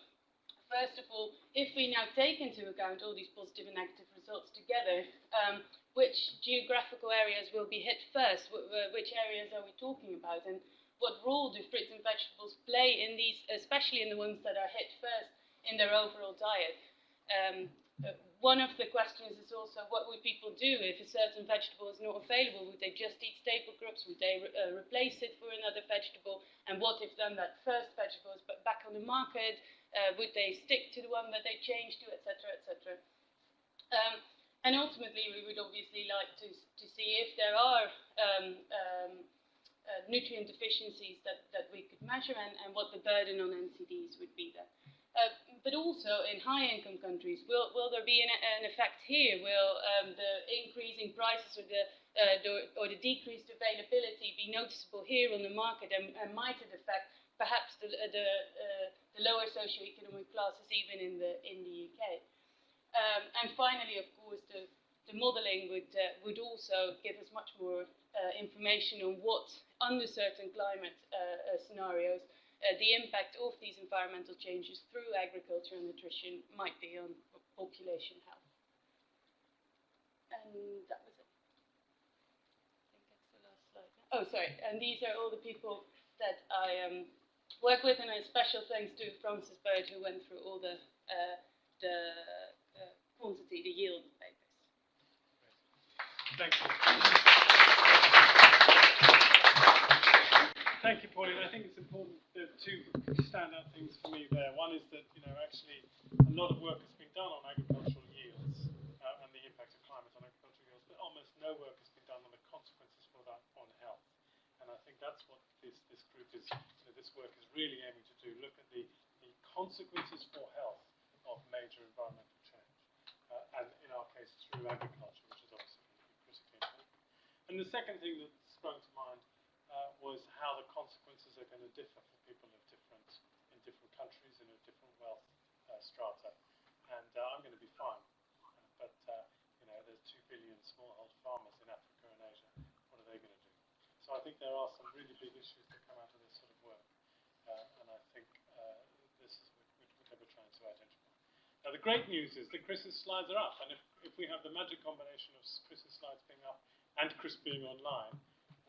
S5: first of all, if we now take into account all these positive and negative results together, um, which geographical areas will be hit first? Which areas are we talking about? And what role do fruits and vegetables play in these, especially in the ones that are hit first? in their overall diet. Um, uh, one of the questions is also what would people do if a certain vegetable is not available? Would they just eat staple crops? Would they re uh, replace it for another vegetable? And what if then that first vegetable is back on the market? Uh, would they stick to the one that they changed to, etc., etc.? Um, and ultimately, we would obviously like to, to see if there are um, um, uh, nutrient deficiencies that, that we could measure and, and what the burden on NCDs would be there. Uh, but also in high-income countries, will, will there be an, an effect here? Will um, the increasing prices or the, uh, the, or the decreased availability be noticeable here on the market and, and might it affect perhaps the, the, uh, the lower socioeconomic classes even in the, in the UK? Um, and finally, of course, the, the modeling would, uh, would also give us much more uh, information on what, under certain climate uh, scenarios, uh, the impact of these environmental changes through agriculture and nutrition might be on population health. And that was it. I think that's the last slide. Oh, sorry. And these are all the people that I um, work with, and a special thanks to Frances Bird, who went through all the uh, the uh, quantity, the yield papers.
S1: Thank you. Thank you, Pauline. I think it's important there are two standout things for me there. One is that, you know, actually a lot of work has been done on agricultural yields uh, and the impact of climate on agricultural yields, but almost no work has been done on the consequences for that on health. And I think that's what this, this group is, you know, this work is really aiming to do, look at the, the consequences for health of major environmental. Uh, and in our case, through agriculture, which is obviously critically important. And the second thing that sprung to mind uh, was how the consequences are going to differ for people of different in different countries and of different wealth uh, strata. And uh, I'm going to be fine, but uh, you know, there's two billion smallholder farmers in Africa and Asia. What are they going to do? So I think there are some really big issues that come out of this sort of work, uh, and I think this is what we're trying to identify. Now the great news is that Chris's slides are up, and if, if we have the magic combination of Chris's slides being up and Chris being online,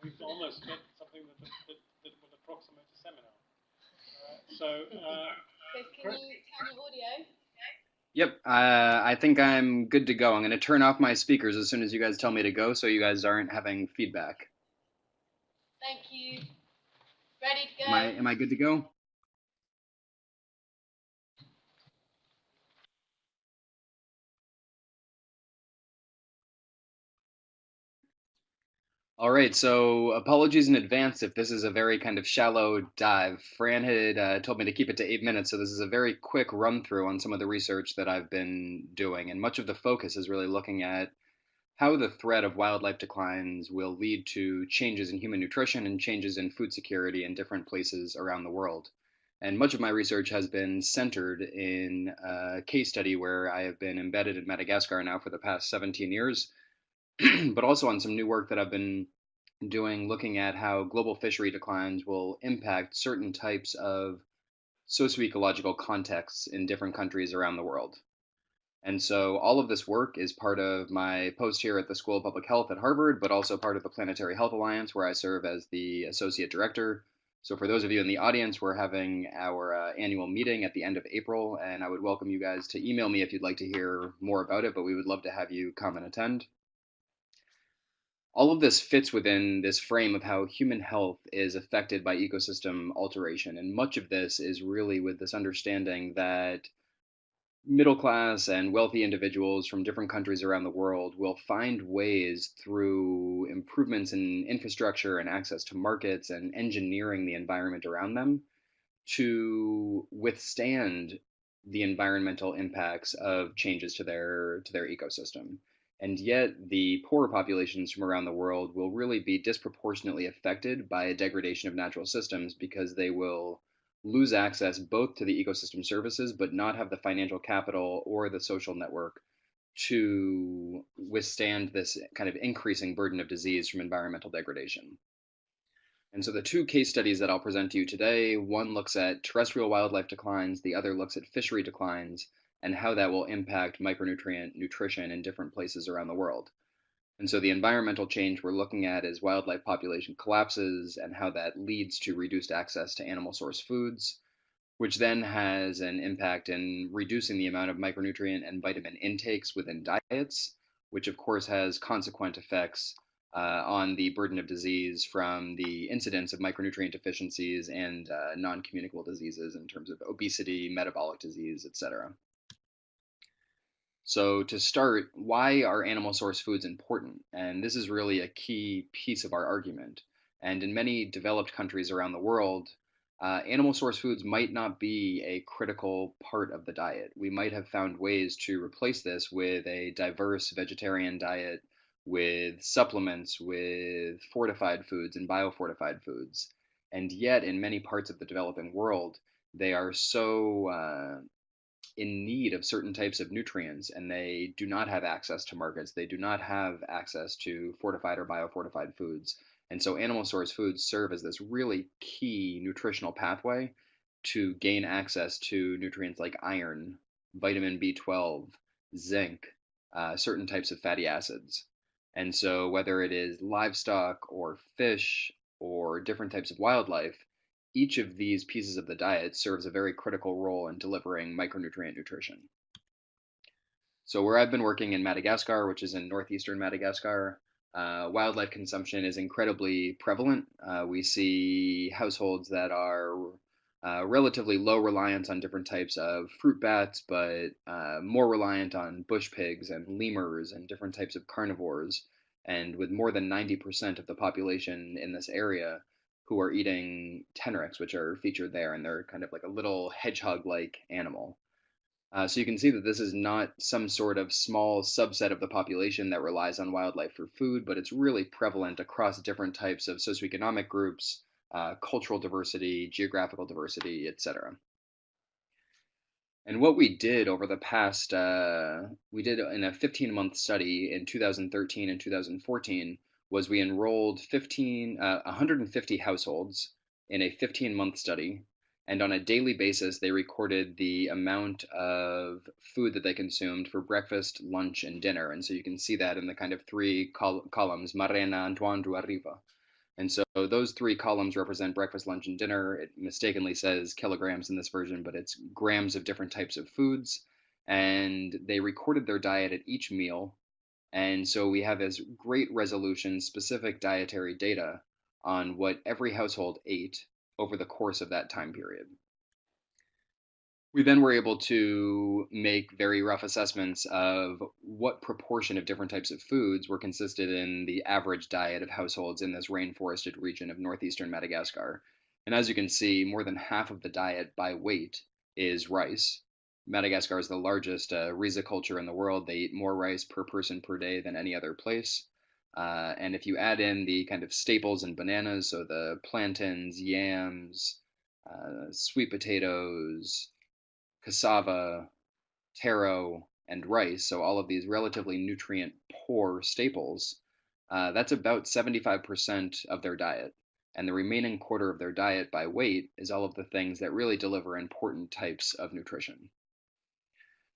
S1: we've almost got something that, that, that will approximate a seminar. Uh, so, uh,
S7: can you turn your audio?
S8: Yep, uh, I think I'm good to go. I'm going to turn off my speakers as soon as you guys tell me to go so you guys aren't having feedback.
S7: Thank you. Ready to go?
S8: Am I, am I good to go? All right, so apologies in advance if this is a very kind of shallow dive. Fran had uh, told me to keep it to eight minutes, so this is a very quick run through on some of the research that I've been doing. And much of the focus is really looking at how the threat of wildlife declines will lead to changes in human nutrition and changes in food security in different places around the world. And much of my research has been centered in a case study where I have been embedded in Madagascar now for the past 17 years, but also on some new work that I've been doing looking at how global fishery declines will impact certain types of socioecological contexts in different countries around the world. And so all of this work is part of my post here at the School of Public Health at Harvard, but also part of the Planetary Health Alliance, where I serve as the associate director. So for those of you in the audience, we're having our uh, annual meeting at the end of April, and I would welcome you guys to email me if you'd like to hear more about it, but we would love to have you come and attend. All of this fits within this frame of how human health is affected by ecosystem alteration, and much of this is really with this understanding that middle class and wealthy individuals from different countries around the world will find ways through improvements in infrastructure and access to markets and engineering the environment around them to withstand the environmental impacts of changes to their to their ecosystem. And yet the poorer populations from around the world will really be disproportionately affected by a degradation of natural systems because they will lose access both to the ecosystem services, but not have the financial capital or the social network to withstand this kind of increasing burden of disease from environmental degradation. And so the two case studies that I'll present to you today, one looks at terrestrial wildlife declines, the other looks at fishery declines, and how that will impact micronutrient nutrition in different places around the world. And so the environmental change we're looking at is wildlife population collapses and how that leads to reduced access to animal source foods, which then has an impact in reducing the amount of micronutrient and vitamin intakes within diets, which of course has consequent effects uh, on the burden of disease from the incidence of micronutrient deficiencies and uh, non-communicable diseases in terms of obesity, metabolic disease, etc. So to start, why are animal source foods important? And this is really a key piece of our argument. And in many developed countries around the world, uh, animal source foods might not be a critical part of the diet. We might have found ways to replace this with a diverse vegetarian diet, with supplements, with fortified foods and biofortified foods. And yet, in many parts of the developing world, they are so uh, in need of certain types of nutrients and they do not have access to markets. They do not have access to fortified or biofortified foods. And so animal source foods serve as this really key nutritional pathway to gain access to nutrients like iron, vitamin B12, zinc, uh, certain types of fatty acids. And so whether it is livestock or fish or different types of wildlife, each of these pieces of the diet serves a very critical role in delivering micronutrient nutrition. So where I've been working in Madagascar, which is in northeastern Madagascar, uh, wildlife consumption is incredibly prevalent. Uh, we see households that are uh, relatively low reliance on different types of fruit bats, but uh, more reliant on bush pigs and lemurs and different types of carnivores. And with more than 90% of the population in this area who are eating tenrecs, which are featured there, and they're kind of like a little hedgehog-like animal. Uh, so you can see that this is not some sort of small subset of the population that relies on wildlife for food, but it's really prevalent across different types of socioeconomic groups, uh, cultural diversity, geographical diversity, etc. And what we did over the past, uh, we did in a 15 month study in 2013 and 2014 was we enrolled 15, uh, 150 households in a 15 month study. And on a daily basis, they recorded the amount of food that they consumed for breakfast, lunch, and dinner. And so you can see that in the kind of three col columns, Marena, Antoine, Arriva. And so those three columns represent breakfast, lunch, and dinner. It mistakenly says kilograms in this version, but it's grams of different types of foods. And they recorded their diet at each meal and so we have this great resolution specific dietary data on what every household ate over the course of that time period. We then were able to make very rough assessments of what proportion of different types of foods were consisted in the average diet of households in this rainforested region of northeastern Madagascar. And as you can see, more than half of the diet by weight is rice, Madagascar is the largest uh, culture in the world. They eat more rice per person per day than any other place. Uh, and if you add in the kind of staples and bananas, so the plantains, yams, uh, sweet potatoes, cassava, taro, and rice, so all of these relatively nutrient poor staples, uh, that's about 75% of their diet. And the remaining quarter of their diet by weight is all of the things that really deliver important types of nutrition.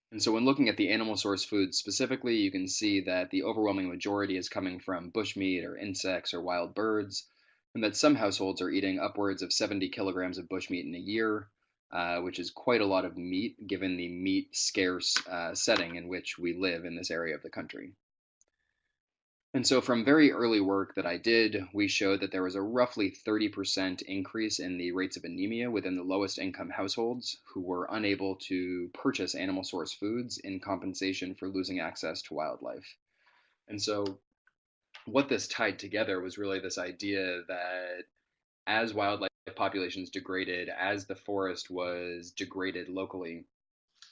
S8: And so when looking at the animal source foods specifically, you can see that the overwhelming majority is coming from bushmeat or insects or wild birds, and that some households are eating upwards of 70 kilograms of bushmeat in a year, uh, which is quite a lot of meat given the meat scarce uh, setting in which we live in this area of the country. And so from very early work that I did, we showed that there was a roughly 30% increase in the rates of anemia within the lowest income households who were unable to purchase animal source foods in compensation for losing access to wildlife. And so what this tied together was really this idea that as wildlife populations degraded, as the forest was degraded locally,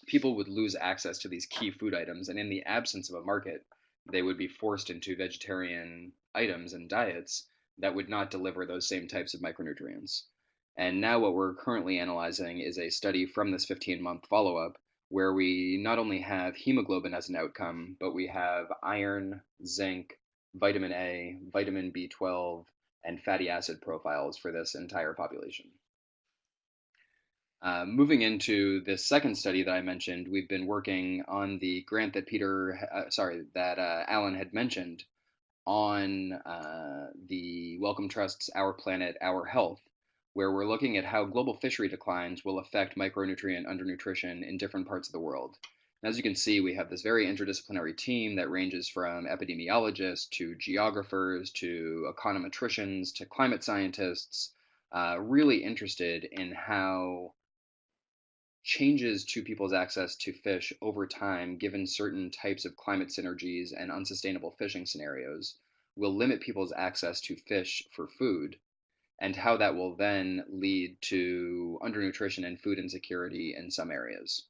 S8: people would lose access to these key food items. And in the absence of a market, they would be forced into vegetarian items and diets that would not deliver those same types of micronutrients. And now, what we're currently analyzing is a study from this 15 month follow up where we not only have hemoglobin as an outcome, but we have iron, zinc, vitamin A, vitamin B12, and fatty acid profiles for this entire population. Uh, moving into this second study that I mentioned, we've been working on the grant that Peter, uh, sorry, that uh, Alan had mentioned on uh, the Wellcome Trust's Our Planet, Our Health, where we're looking at how global fishery declines will affect micronutrient undernutrition in different parts of the world. And as you can see, we have this very interdisciplinary team that ranges from epidemiologists to geographers to econometricians to climate scientists, uh, really interested in how changes to people's access to fish over time, given certain types of climate synergies and unsustainable fishing scenarios, will limit people's access to fish for food, and how that will then lead to undernutrition and food insecurity in some areas.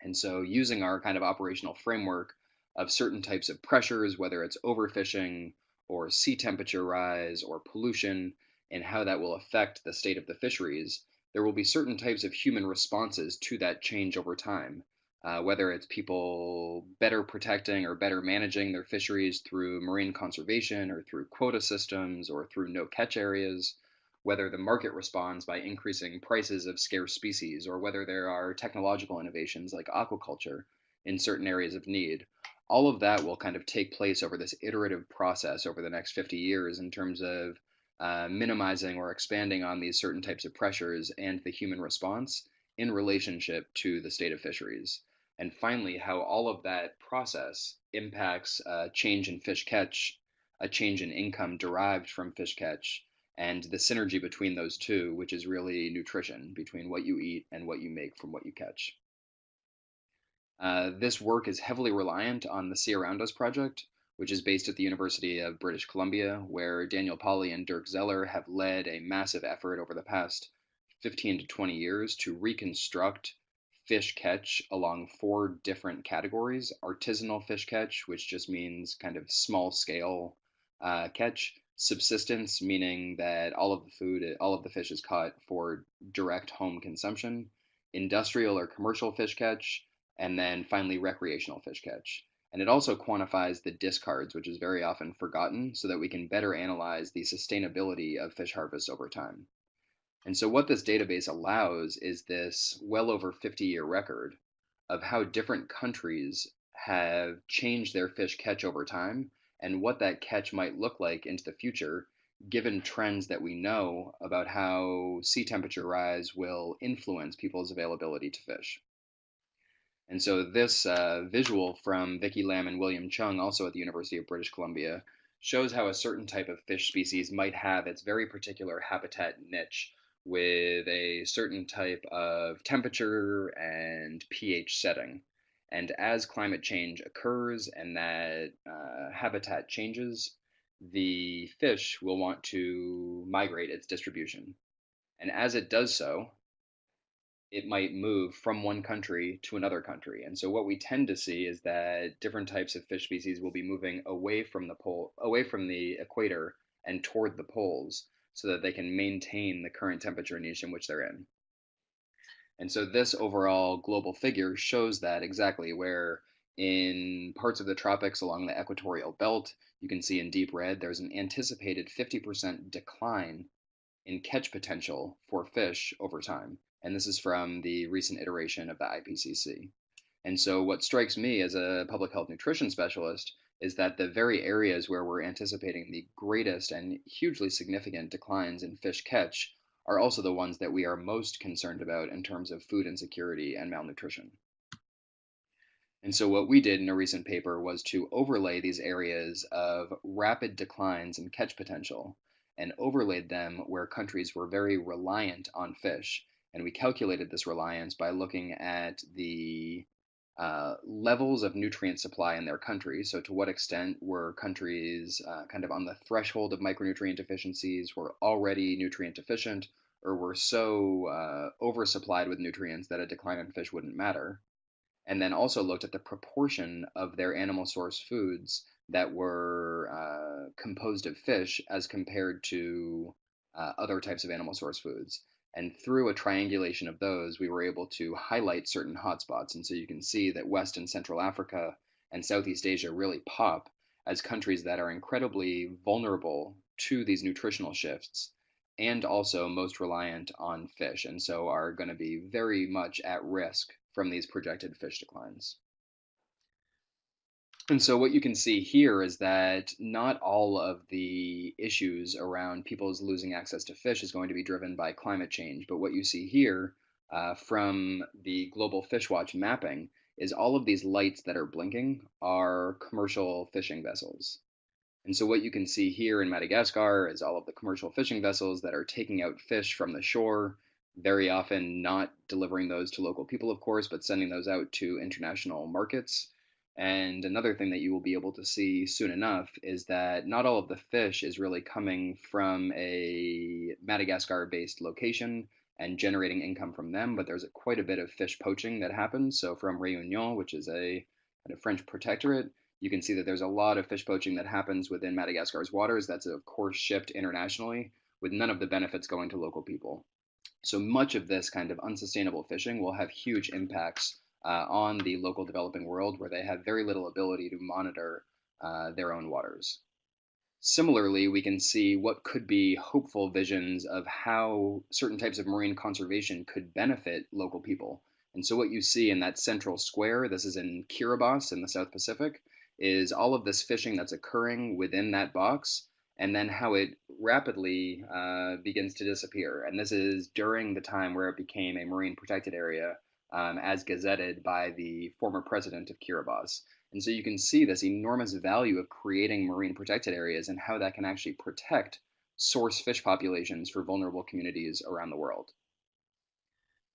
S8: And so, using our kind of operational framework of certain types of pressures, whether it's overfishing or sea temperature rise or pollution, and how that will affect the state of the fisheries, there will be certain types of human responses to that change over time. Uh, whether it's people better protecting or better managing their fisheries through marine conservation or through quota systems or through no catch areas, whether the market responds by increasing prices of scarce species, or whether there are technological innovations like aquaculture in certain areas of need. All of that will kind of take place over this iterative process over the next 50 years in terms of uh, minimizing or expanding on these certain types of pressures and the human response in relationship to the state of fisheries. And finally, how all of that process impacts a change in fish catch, a change in income derived from fish catch, and the synergy between those two, which is really nutrition between what you eat and what you make from what you catch. Uh, this work is heavily reliant on the Sea Around Us project, which is based at the University of British Columbia, where Daniel Pauly and Dirk Zeller have led a massive effort over the past 15 to 20 years to reconstruct fish catch along four different categories. Artisanal fish catch, which just means kind of small scale uh, catch, subsistence, meaning that all of the food, all of the fish is caught for direct home consumption, industrial or commercial fish catch, and then finally recreational fish catch. And it also quantifies the discards, which is very often forgotten, so that we can better analyze the sustainability of fish harvests over time. And so, what this database allows is this well over 50 year record of how different countries have changed their fish catch over time and what that catch might look like into the future, given trends that we know about how sea temperature rise will influence people's availability to fish. And so this uh, visual from Vicky Lam and William Cheung, also at the University of British Columbia, shows how a certain type of fish species might have its very particular habitat niche with a certain type of temperature and pH setting. And as climate change occurs and that uh, habitat changes, the fish will want to migrate its distribution. And as it does so, it might move from one country to another country. And so what we tend to see is that different types of fish species will be moving away from the pole, away from the equator and toward the poles so that they can maintain the current temperature niche in which they're in. And so this overall global figure shows that exactly where in parts of the tropics along the equatorial belt, you can see in deep red, there's an anticipated 50% decline in catch potential for fish over time. And this is from the recent iteration of the IPCC. And so, what strikes me as a public health nutrition specialist is that the very areas where we're anticipating the greatest and hugely significant declines in fish catch are also the ones that we are most concerned about in terms of food insecurity and malnutrition. And so, what we did in a recent paper was to overlay these areas of rapid declines in catch potential and overlaid them where countries were very reliant on fish. And we calculated this reliance by looking at the uh, levels of nutrient supply in their country. So, to what extent were countries uh, kind of on the threshold of micronutrient deficiencies, were already nutrient deficient, or were so uh, oversupplied with nutrients that a decline in fish wouldn't matter? And then also looked at the proportion of their animal source foods that were uh, composed of fish as compared to uh, other types of animal source foods. And through a triangulation of those, we were able to highlight certain hotspots. And so you can see that West and Central Africa and Southeast Asia really pop as countries that are incredibly vulnerable to these nutritional shifts and also most reliant on fish, and so are going to be very much at risk from these projected fish declines. And so what you can see here is that not all of the issues around people's losing access to fish is going to be driven by climate change. But what you see here uh, from the Global Fish Watch mapping is all of these lights that are blinking are commercial fishing vessels. And so what you can see here in Madagascar is all of the commercial fishing vessels that are taking out fish from the shore, very often not delivering those to local people, of course, but sending those out to international markets. And another thing that you will be able to see soon enough is that not all of the fish is really coming from a Madagascar based location and generating income from them, but there's quite a bit of fish poaching that happens. So from Réunion, which is a kind of French protectorate, you can see that there's a lot of fish poaching that happens within Madagascar's waters. That's of course shipped internationally with none of the benefits going to local people. So much of this kind of unsustainable fishing will have huge impacts uh, on the local developing world where they have very little ability to monitor uh, their own waters. Similarly, we can see what could be hopeful visions of how certain types of marine conservation could benefit local people. And so, what you see in that central square, this is in Kiribati in the South Pacific, is all of this fishing that's occurring within that box, and then how it rapidly uh, begins to disappear. And this is during the time where it became a marine protected area um, as gazetted by the former president of Kiribati. And so you can see this enormous value of creating marine protected areas and how that can actually protect source fish populations for vulnerable communities around the world.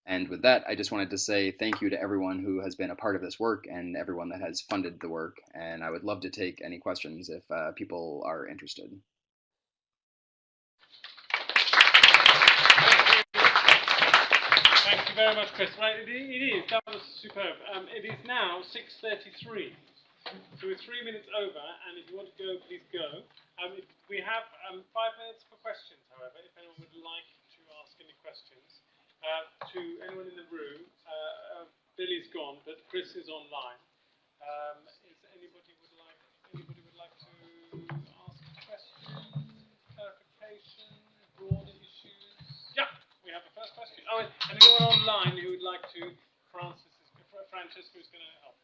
S8: And with that, I just wanted to say thank you to everyone who has been a part of this work and everyone that has funded the work. And I would love to take any questions if uh, people are interested.
S1: Thank you very much, Chris. Right, it, it is. That was superb. Um, it is now 6.33. So we're three minutes over, and if you want to go, please go. Um, we have um, five minutes for questions, however, if anyone would like to ask any questions. Uh, to anyone in the room, uh, uh, Billy's gone, but Chris is online. Um, question. Oh, anyone online who would like to, Francis, is, is going to help.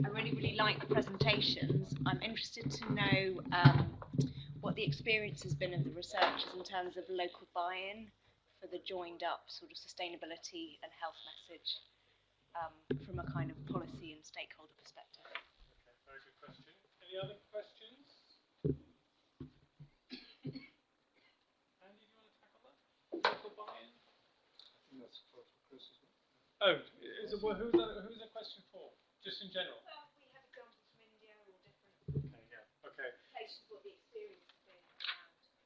S9: I really, really like the presentations. I'm interested to know um, what the experience has been of the researchers in terms of local buy-in for the joined up sort of sustainability and health message um, from a kind of policy and stakeholder perspective.
S1: Okay, very good question. Any other questions? Andy, do you want to tackle that? Local buy-in?
S3: That's for Chris, isn't it?
S1: Oh, is it, well, who's, that, who's the question for? Just in general?
S9: Well, we have examples from India or different.
S1: Okay, yeah. Okay.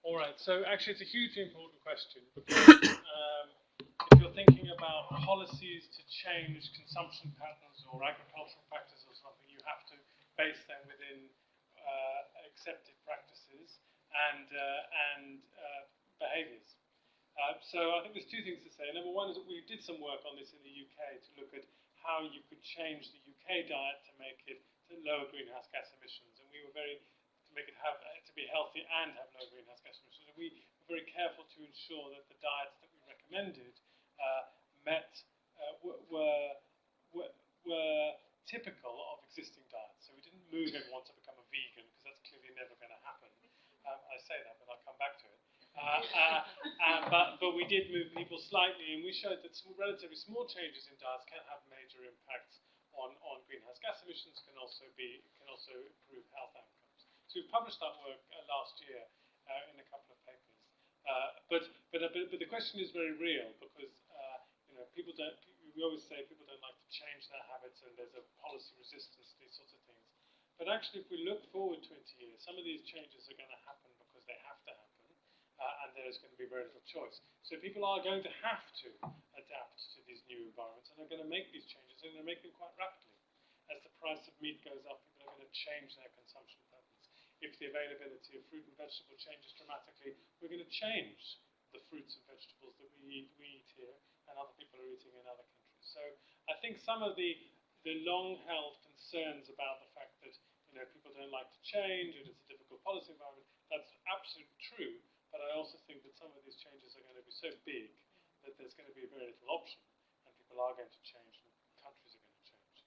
S1: All right. So actually, it's a hugely important question because um, if you're thinking about policies to change consumption patterns or agricultural practices or something, you have to base them within uh, accepted practices and uh, and uh, behaviours. Uh, so I think there's two things to say. Number one is that we did some work on this in the UK to look at how you could change the UK diet to make it to lower greenhouse gas emissions, and we were very to make it have to be healthy and have low greenhouse gas emissions. And we were very careful to ensure that the diets that we recommended uh, met uh, were, were, were typical of existing diets. Move everyone to become a vegan because that's clearly never going to happen. Um, I say that, but I'll come back to it. Uh, uh, uh, but, but we did move people slightly, and we showed that small, relatively small changes in diets can have major impacts on, on greenhouse gas emissions, can also be can also improve health outcomes. So we published that work uh, last year uh, in a couple of papers. Uh, but, but, but, but the question is very real because you know people don't. We always say people don't like to change their habits, and there's a policy resistance to these sorts of. But actually, if we look forward 20 years, some of these changes are going to happen because they have to happen, uh, and there's going to be very little choice. So people are going to have to adapt to these new environments, and they're going to make these changes, and they're make them quite rapidly. As the price of meat goes up, people are going to change their consumption patterns. if the availability of fruit and vegetable changes dramatically, we're going to change the fruits and vegetables that we eat, we eat here and other people are eating in other countries. So I think some of the, the long-held concerns about the fact you know, people don't like to change and it's a difficult policy environment, that's absolutely true. But I also think that some of these changes are going to be so big that there's going to be very little option and people are going to change and countries are going to change.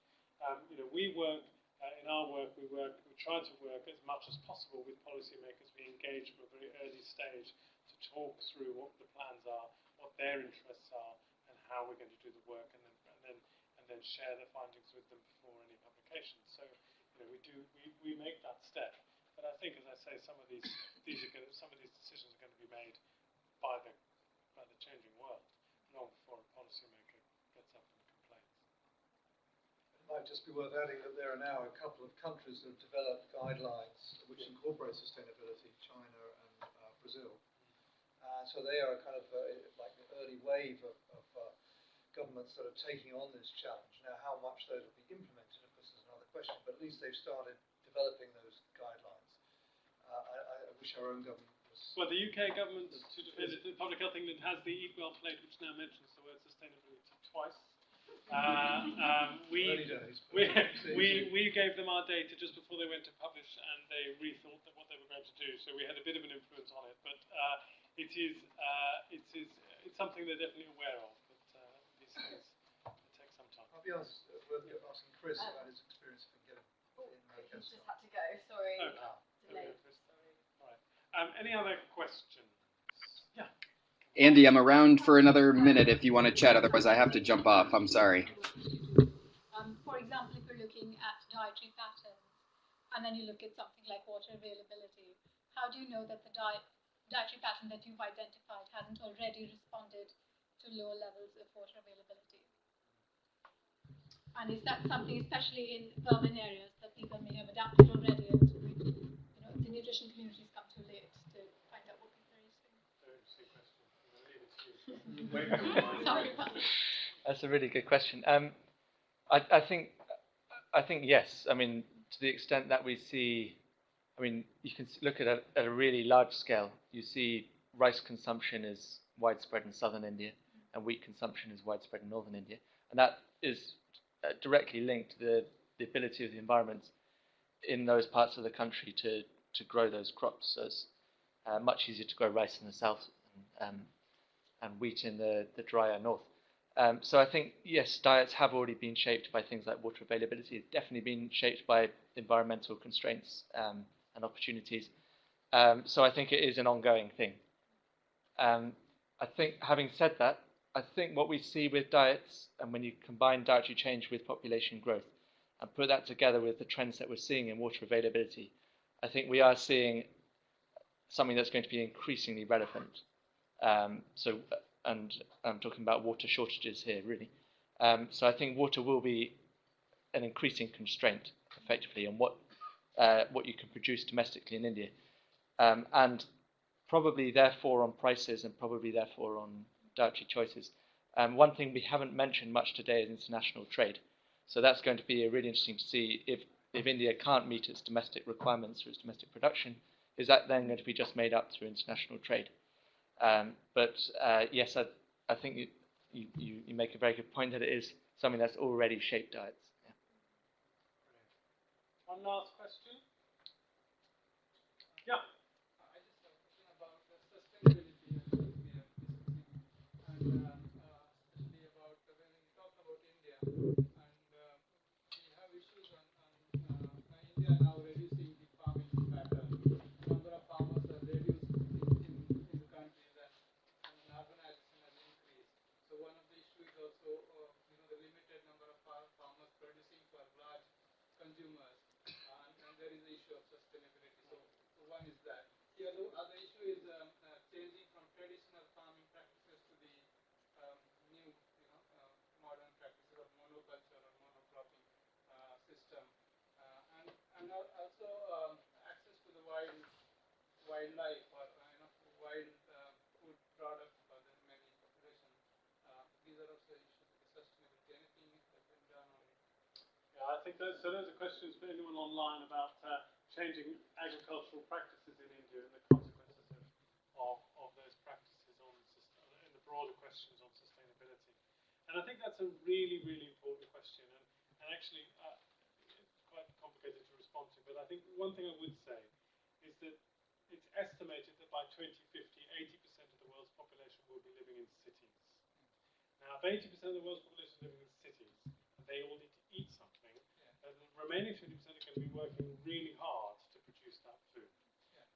S1: Um, you know, we work uh, in our work, we work, we try to work as much as possible with policymakers. We engage from a very early stage to talk through what the plans are, what their interests are, and how we're going to do the work, and then and then and then share the findings with them before any publication. So, you know, we do we, we make that step. But I think, as I say, some of these these are going some of these decisions are going to be made by the by the changing world long before a policymaker gets up and complains.
S3: It might just be worth adding that there are now a couple of countries that have developed guidelines which incorporate sustainability, China and uh, Brazil. Uh, so they are kind of uh, like the early wave of, of uh, governments that are taking on this challenge. Now, how much those will be implemented, of course, is another question, but at least they've started developing those guidelines. Uh, I, I, wish our own government was...
S1: Well, the UK government, to defend it, the Public Health England has the Eatwell plate, which now mentions the word sustainability twice. Uh, um, we, we, we, we gave them our data just before they went to publish and they rethought that what they were going to do. So we had a bit of an influence on it, but uh, it is uh, it is it's something they're definitely aware of. But uh, these things take some time.
S3: I'll be honest, uh, we're asking Chris um, about his experience of getting
S7: oh, in Chris just had to go. Sorry. Oh. Delayed.
S1: Sorry. Um, any other questions?
S8: Andy, I'm around for another minute if you want to chat. Otherwise, I have to jump off. I'm sorry.
S10: Um, for example, if you're looking at dietary patterns, and then you look at something like water availability, how do you know that the diet, dietary pattern that you've identified hasn't already responded to lower levels of water availability? And is that something, especially in urban areas, that people may have adapted already, and you know, the nutrition come too late?
S4: That's a really good question. Um, I, I, think, I think yes. I mean, to the extent that we see, I mean, you can look at a, at a really large scale. You see rice consumption is widespread in southern India, and wheat consumption is widespread in northern India, and that is uh, directly linked to the, the ability of the environment in those parts of the country to, to grow those crops. So it's uh, much easier to grow rice in the south and, um, and wheat in the, the drier north. Um, so I think, yes, diets have already been shaped by things like water availability. It's definitely been shaped by environmental constraints um, and opportunities. Um, so I think it is an ongoing thing. Um, I think, having said that, I think what we see with diets, and when you combine dietary change with population growth, and put that together with the trends that we're seeing in water availability, I think we are seeing something that's going to be increasingly relevant. Um, so, and I'm talking about water shortages here, really. Um, so I think water will be an increasing constraint, effectively, on what uh, what you can produce domestically in India. Um, and probably therefore on prices and probably therefore on dietary choices. Um, one thing we haven't mentioned much today is international trade. So that's going to be really interesting to see if, if India can't meet its domestic requirements through its domestic production, is that then going to be just made up through international trade? Um, but uh, yes, I, I think you, you, you make a very good point that it is something that's already shaped diets. Yeah.
S1: One last question. Yeah.
S11: I just have a question about the sustainability and what we are discussing, and uh, uh, especially about uh, when we talk about India, and uh, we have issues on, on uh, India now reducing the farming pattern. Number of farmers are reduced in, in, in the countries, and, and urbanization has increased. So one of the issues also, uh, you know, the limited number of far- farmers producing for large consumers, and, and there is the issue of sustainability. So so one is that. The other, other issue is um, uh, changing from traditional farming practices to the um, new, you know, uh, modern practices of monoculture or monocropping uh, system, uh, and and also um, access to the wild wildlife or uh, you know wild uh, food products for the many population. Uh, these are also issues the sustainability. Anything that can be done on
S1: Yeah, I think those, so those are questions for anyone online about uh, changing agricultural practices in India and the consequences of, of, of those practices on and the broader questions on sustainability. And I think that's a really, really important question. And, and actually, uh, it's quite complicated to respond to. But I think one thing I would say is that it's estimated that by 2050, 80% of the world's population will be living in cities. Now, if 80% of the world's population is living in cities, they all need to eat something, remaining 20% are going to be working really hard to produce that food.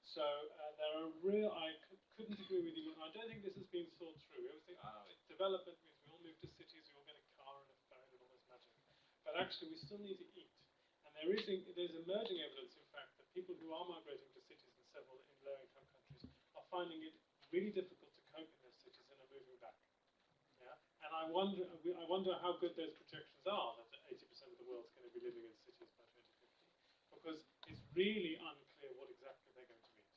S1: So uh, there are real, I c- couldn't agree with you, I don't think this has been thought through. We always think, oh, development means we all move to cities, we all get a car and a phone and all this magic. But actually, we still need to eat. And there is, in- there's emerging evidence, in fact, that people who are migrating to cities in several in low-income countries are finding it really difficult to cope in their cities and are moving back. Yeah? And I wonder, I wonder how good those projections are that 80% of the world's going to be living in cities by 2050, because it's really unclear what exactly they're going to eat.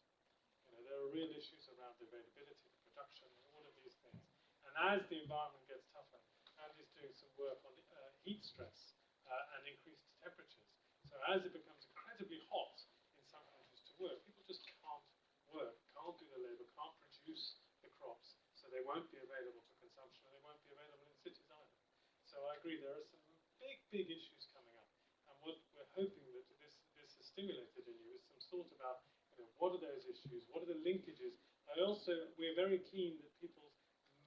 S1: You know, there are real issues around the availability, the production, and all of these things. And as the environment gets tougher, Andy's doing some work on uh, heat stress uh, and increased temperatures. So as it becomes incredibly hot in some countries to work, people just can't work, can't do the labour, can't produce the crops, so they won't be available for consumption, and they won't be available in cities either. So I agree, there are some big, big issues coming up, and what we're hoping that this this has stimulated in you is some thought about, you know, what are those issues, what are the linkages. I also we're very keen that people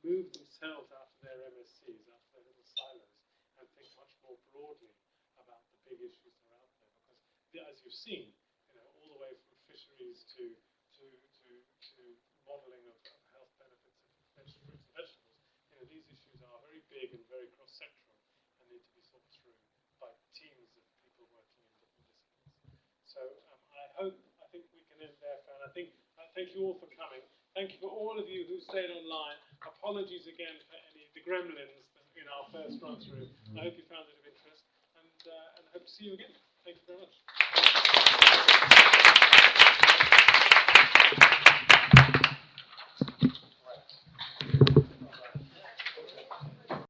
S1: move themselves out of their MSCs, out of their little silos, and think much more broadly about the big issues that are out there, because as you've seen, you know, all the way from fisheries to to to to modelling of, of health benefits of fruits and vegetables, you know, these issues are very big and very cross-sectoral So um, I hope, I think we can end there, and I think, uh, thank you all for coming. Thank you for all of you who stayed online. Apologies again for any of the gremlins in our first run through. I hope you found it of interest, and, uh, and hope to see you again. Thank you very much.